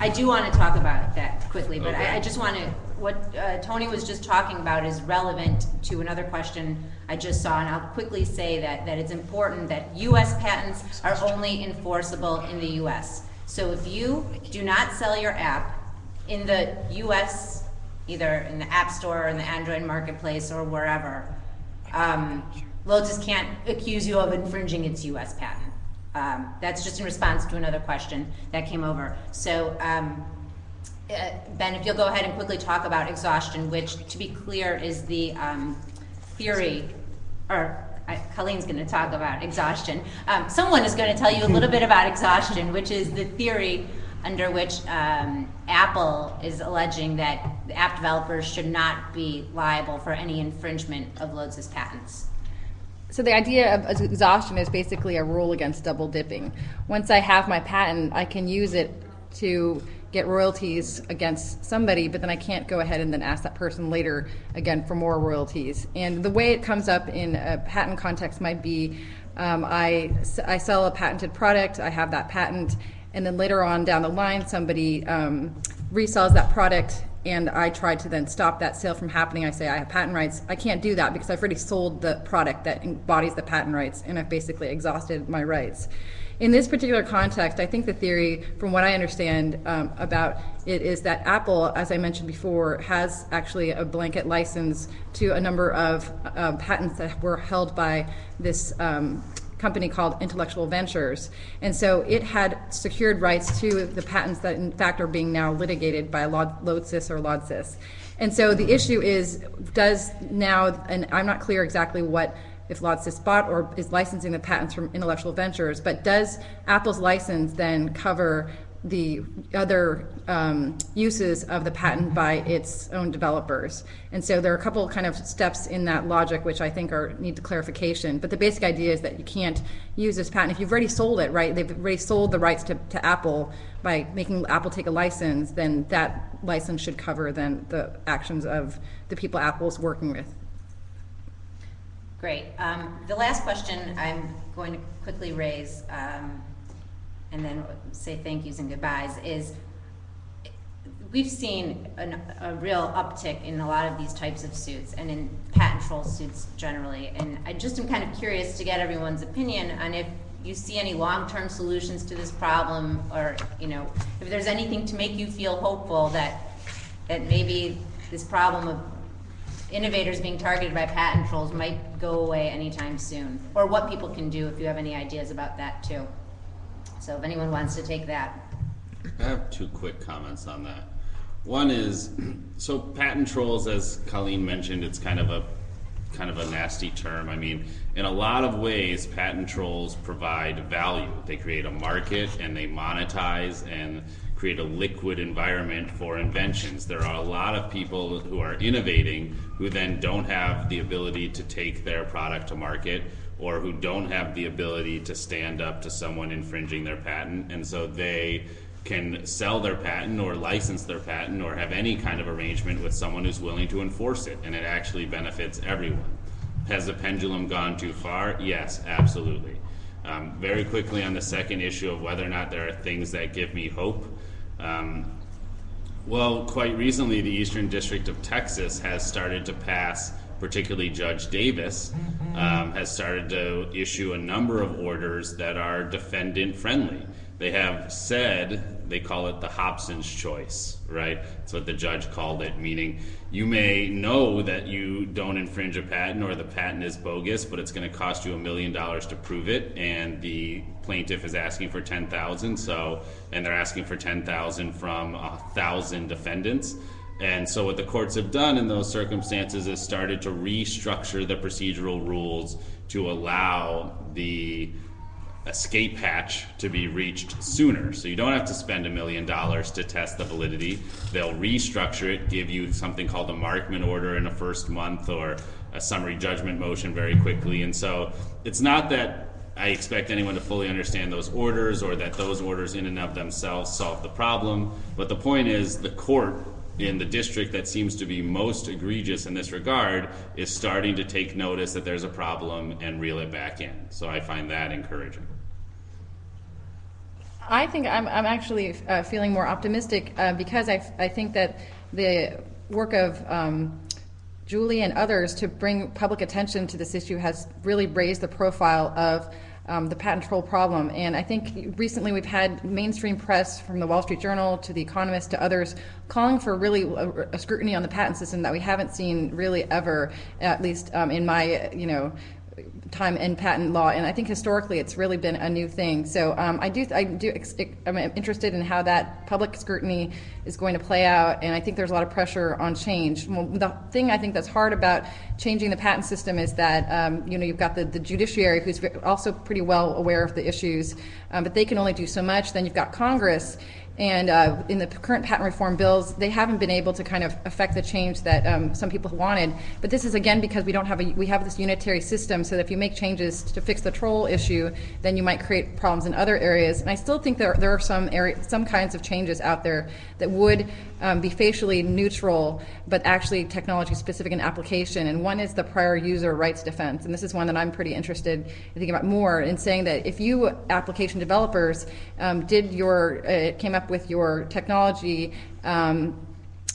Speaker 1: I do want to talk about that quickly, but
Speaker 5: Okay.
Speaker 1: I, I just want to, what uh, Tony was just talking about is relevant to another question I just saw, and I'll quickly say that, that it's important that US patents are only enforceable in the US. So if you do not sell your app in the US, either in the App Store or in the Android Marketplace or wherever, um, Lodsys can't accuse you of infringing its US patent. Um, that's just in response to another question that came over. So, um, uh, Ben, if you'll go ahead and quickly talk about exhaustion, which, to be clear, is the um, theory, or Colleen's going to talk about exhaustion. Um, someone is going to tell you a little bit about exhaustion, which is the theory under which um, Apple is alleging that app developers should not be liable for any infringement of Lodsys patents.
Speaker 2: So the idea of exhaustion is basically a rule against double dipping. Once I have my patent, I can use it to get royalties against somebody, but then I can't go ahead and then ask that person later again for more royalties. And the way it comes up in a patent context might be um, I, I sell a patented product, I have that patent, and then later on down the line, somebody um, resells that product and I try to then stop that sale from happening. I say I have patent rights. I can't do that because I've already sold the product that embodies the patent rights and I've basically exhausted my rights. In this particular context, I think the theory, from what I understand um, about it, is that Apple, as I mentioned before, has actually a blanket license to a number of uh, patents that were held by this um, company called Intellectual Ventures. And so it had secured rights to the patents that, in fact, are being now litigated by Lodsys or Lodsys. And so the issue is does now, and I'm not clear exactly what if Lodsys bought or is licensing the patents from Intellectual Ventures, but does Apple's license then cover the other um, uses of the patent by its own developers. And so there are a couple kind of steps in that logic which I think are need clarification. But the basic idea is that you can't use this patent if you've already sold it, right? They've already sold the rights to, to Apple by making Apple take a license, then that license should cover then the actions of the people Apple's working with.
Speaker 1: Great. Um, the last question I'm going to quickly raise, um, and then say thank yous and goodbyes, is we've seen an, a real uptick in a lot of these types of suits and in patent troll suits generally. And I just am kind of curious to get everyone's opinion on if you see any long-term solutions to this problem, or you know, if there's anything to make you feel hopeful that that maybe this problem of innovators being targeted by patent trolls might go away anytime soon, or what people can do if you have any ideas about that too. So if anyone wants to take that.
Speaker 5: I have two quick comments on that. One is, so patent trolls, as Colleen mentioned, it's kind of a kind of a nasty term. I mean, in a lot of ways, patent trolls provide value. They create a market and they monetize and create a liquid environment for inventions. There are a lot of people who are innovating who then don't have the ability to take their product to market or who don't have the ability to stand up to someone infringing their patent. And so they can sell their patent or license their patent or have any kind of arrangement with someone who's willing to enforce it. And it actually benefits everyone. Has the pendulum gone too far? Yes, absolutely. Um, very quickly on the second issue of whether or not there are things that give me hope. Um, well, quite recently, the Eastern District of Texas has started to pass, particularly Judge Davis, um, has started to issue a number of orders that are defendant friendly. They have said, they call it the Hobson's choice, right? That's what the judge called it, meaning you may know that you don't infringe a patent or the patent is bogus, but it's going to cost you a million dollars to prove it, and the plaintiff is asking for 10,000, so, and they're asking for 10,000 from a thousand defendants. And so what the courts have done in those circumstances is started to restructure the procedural rules to allow the escape hatch to be reached sooner. So you don't have to spend a million dollars to test the validity. They'll restructure it, give you something called a Markman order in a first month or a summary judgment motion very quickly. And so it's not that I expect anyone to fully understand those orders or that those orders in and of themselves solve the problem. But the point is the court in the district that seems to be most egregious in this regard is starting to take notice that there's a problem and reel it back in. So I find that encouraging.
Speaker 2: I think I'm, I'm actually uh, feeling more optimistic uh, because I, I think that the work of um, Julie and others to bring public attention to this issue has really raised the profile of um, the patent troll problem. And I think recently we've had mainstream press from the Wall Street Journal to The Economist to others calling for really a, a scrutiny on the patent system that we haven't seen really ever, at least um, in my, you know, time in patent law, and I think historically it's really been a new thing. So um, I do, I do, I'm interested in how that public scrutiny is going to play out, and I think there's a lot of pressure on change. Well, the thing I think that's hard about changing the patent system is that um, you know you've got the, the judiciary who's also pretty well aware of the issues, um, but they can only do so much. Then you've got Congress, and uh, in the current patent reform bills, they haven't been able to kind of affect the change that um, some people wanted. But this is again because we don't have a we have this unitary system. So that if you make changes to fix the troll issue, then you might create problems in other areas. And I still think there there are some area, some kinds of changes out there that would um, be facially neutral, but actually technology specific in application. And one is the prior user rights defense. And this is one that I'm pretty interested in thinking about more in saying that if you application developers um, did your uh, came up with your technology um,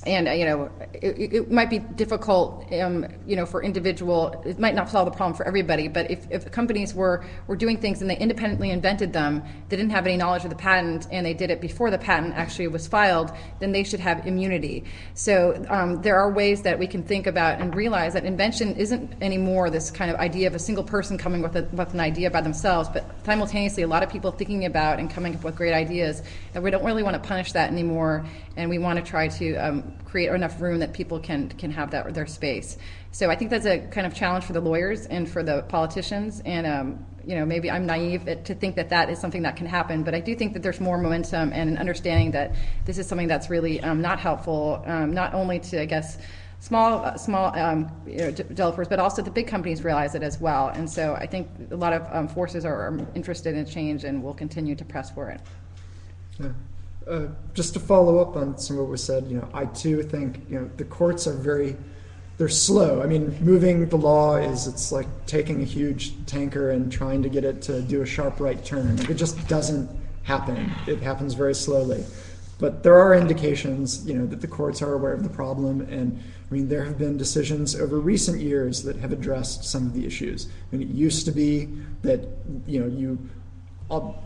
Speaker 2: and uh, you know it, it, might be difficult um, you know for individual it might not solve the problem for everybody but if, if companies were were doing things and they independently invented them they didn't have any knowledge of the patent and they did it before the patent actually was filed then they should have immunity. So um, there are ways that we can think about and realize that invention isn't anymore this kind of idea of a single person coming with, a, with an idea by themselves but simultaneously a lot of people thinking about and coming up with great ideas and we don't really want to punish that anymore and we want to try to um, create enough room that people can can have that their space. So I think that's a kind of challenge for the lawyers and for the politicians. And um, you know, maybe I'm naive to think that that is something that can happen, but I do think that there's more momentum and an understanding that this is something that's really um, not helpful, um, not only to I guess small small um, you know, developers, but also the big companies realize it as well. And so I think a lot of um, forces are, are, interested in change and will continue to press for it.
Speaker 3: Yeah. Uh, just to follow up on some of what was said, you know, I too think you know the courts are very they're slow. I mean, moving the law is it's like taking a huge tanker and trying to get it to do a sharp right turn. It just doesn't happen. It happens very slowly. But there are indications, you know, that the courts are aware of the problem, and I mean, there have been decisions over recent years that have addressed some of the issues. I mean, it used to be that you know you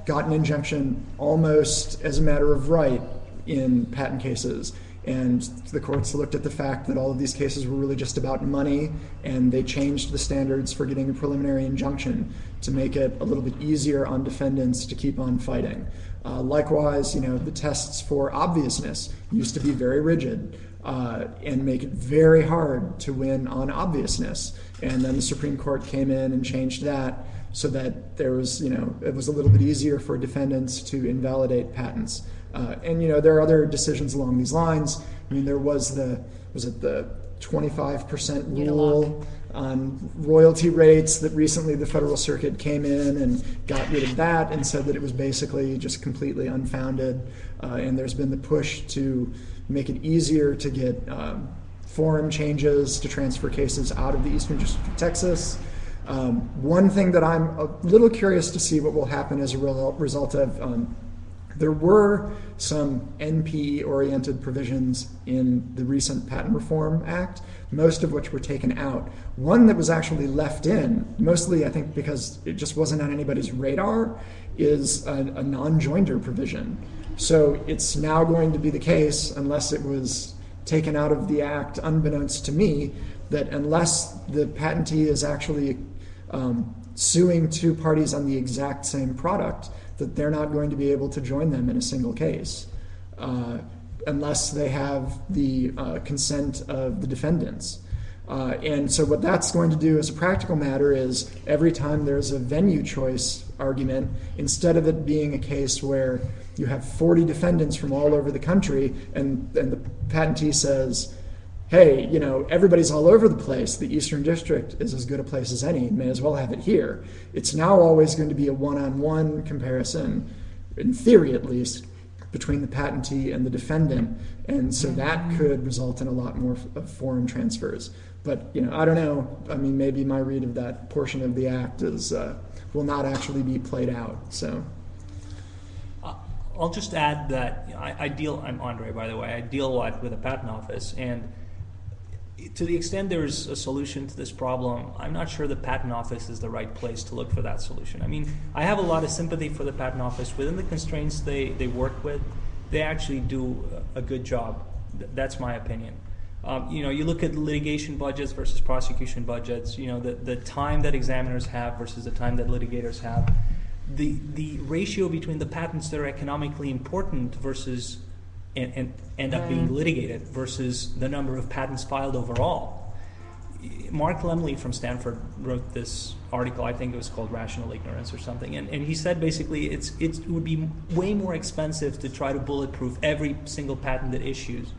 Speaker 3: got an injunction almost as a matter of right in patent cases. And the courts looked at the fact that all of these cases were really just about money, and they changed the standards for getting a preliminary injunction to make it a little bit easier on defendants to keep on fighting. Uh, likewise, you know, the tests for obviousness used to be very rigid uh, and make it very hard to win on obviousness. And then the Supreme Court came in and changed that so that there was, you know, it was a little bit easier for defendants to invalidate patents. Uh, and you know, there are other decisions along these lines. I mean, there was the was it the 25% rule on royalty rates that recently the Federal Circuit came in and got rid of that and said that it was basically just completely unfounded. Uh, and there's been the push to make it easier to get um, forum changes to transfer cases out of the Eastern District of Texas. Um, one thing that I'm a little curious to see what will happen as a result of um, there were some NPE oriented provisions in the recent Patent Reform Act, most of which were taken out. One that was actually left in, mostly I think because it just wasn't on anybody's radar, is a, a non joinder provision. So it's now going to be the case, unless it was taken out of the act unbeknownst to me, that unless the patentee is actually um, suing two parties on the exact same product, that they're not going to be able to join them in a single case uh, unless they have the uh, consent of the defendants. Uh, and so, what that's going to do as a practical matter is every time there's a venue choice argument, instead of it being a case where you have 40 defendants from all over the country and, and the patentee says, hey, you know, everybody's all over the place. The Eastern District is as good a place as any. May as well have it here. It's now always going to be a one on one comparison, in theory at least, between the patentee and the defendant, and so that could result in a lot more f- forum transfers. But you know, I don't know. I mean, maybe my read of that portion of the act is uh, will not actually be played out. So.
Speaker 4: Uh, I'll just add that you know, I, I deal. I'm Andre, by the way. I deal a lot with the patent office, and to the extent there's a solution to this problem, I'm not sure the patent office is the right place to look for that solution. I mean, I have a lot of sympathy for the patent office within the constraints they, they work with. They actually do a good job. Th- That's my opinion. Um, you know, you look at litigation budgets versus prosecution budgets. You know, the, the time that examiners have versus the time that litigators have. The the ratio between the patents that are economically important versus and, and end up being litigated versus the number of patents filed overall. Mark Lemley from Stanford wrote this article, I think it was called Rational Ignorance or something, and, and he said basically it's, it's, it would be way more expensive to try to bulletproof every single patent that issues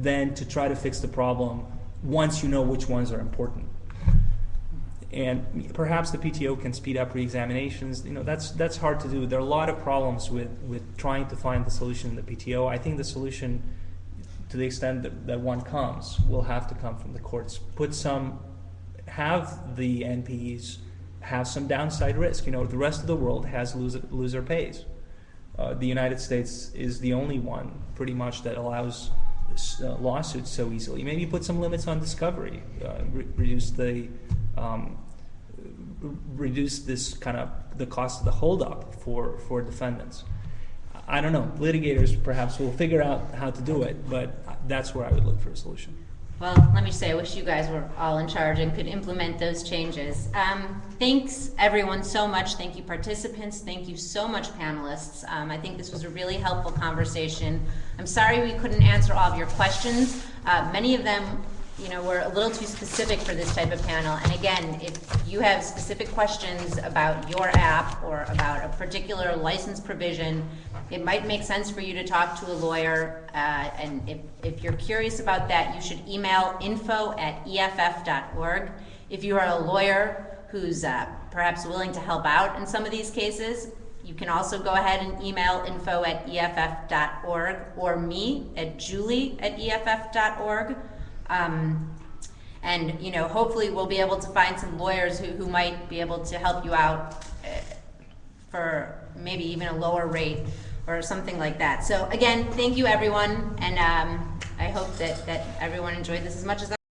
Speaker 4: than to try to fix the problem once you know which ones are important. And perhaps the PTO can speed up re-examinations. You know, that's that's hard to do. There are a lot of problems with, with trying to find the solution in the PTO. I think the solution, to the extent that, that one comes, will have to come from the courts. Put some, have the NPEs have some downside risk. You know, the rest of the world has loser, loser pays. Uh, the United States is the only one, pretty much, that allows uh, lawsuits so easily. Maybe put some limits on discovery, uh, re- reduce the um, reduce this kind of the cost of the holdup for for defendants. I don't know. Litigators perhaps will figure out how to do it, but that's where I would look for a solution.
Speaker 1: Well, let me say, I wish you guys were all in charge and could implement those changes. Um, thanks, everyone, so much. Thank you, participants. Thank you so much, panelists. Um, I think this was a really helpful conversation. I'm sorry we couldn't answer all of your questions. Uh, many of them, you know, we're a little too specific for this type of panel. And again, if you have specific questions about your app or about a particular license provision, it might make sense for you to talk to a lawyer. Uh, and if, if you're curious about that, you should email info at EFF.org. If you are a lawyer who's uh, perhaps willing to help out in some of these cases, you can also go ahead and email info at EFF.org or me at julie at EFF.org. Um, and you know, hopefully, we'll be able to find some lawyers who, who might be able to help you out uh, for maybe even a lower rate or something like that. So again, thank you everyone, and um, I hope that, that everyone enjoyed this as much as I.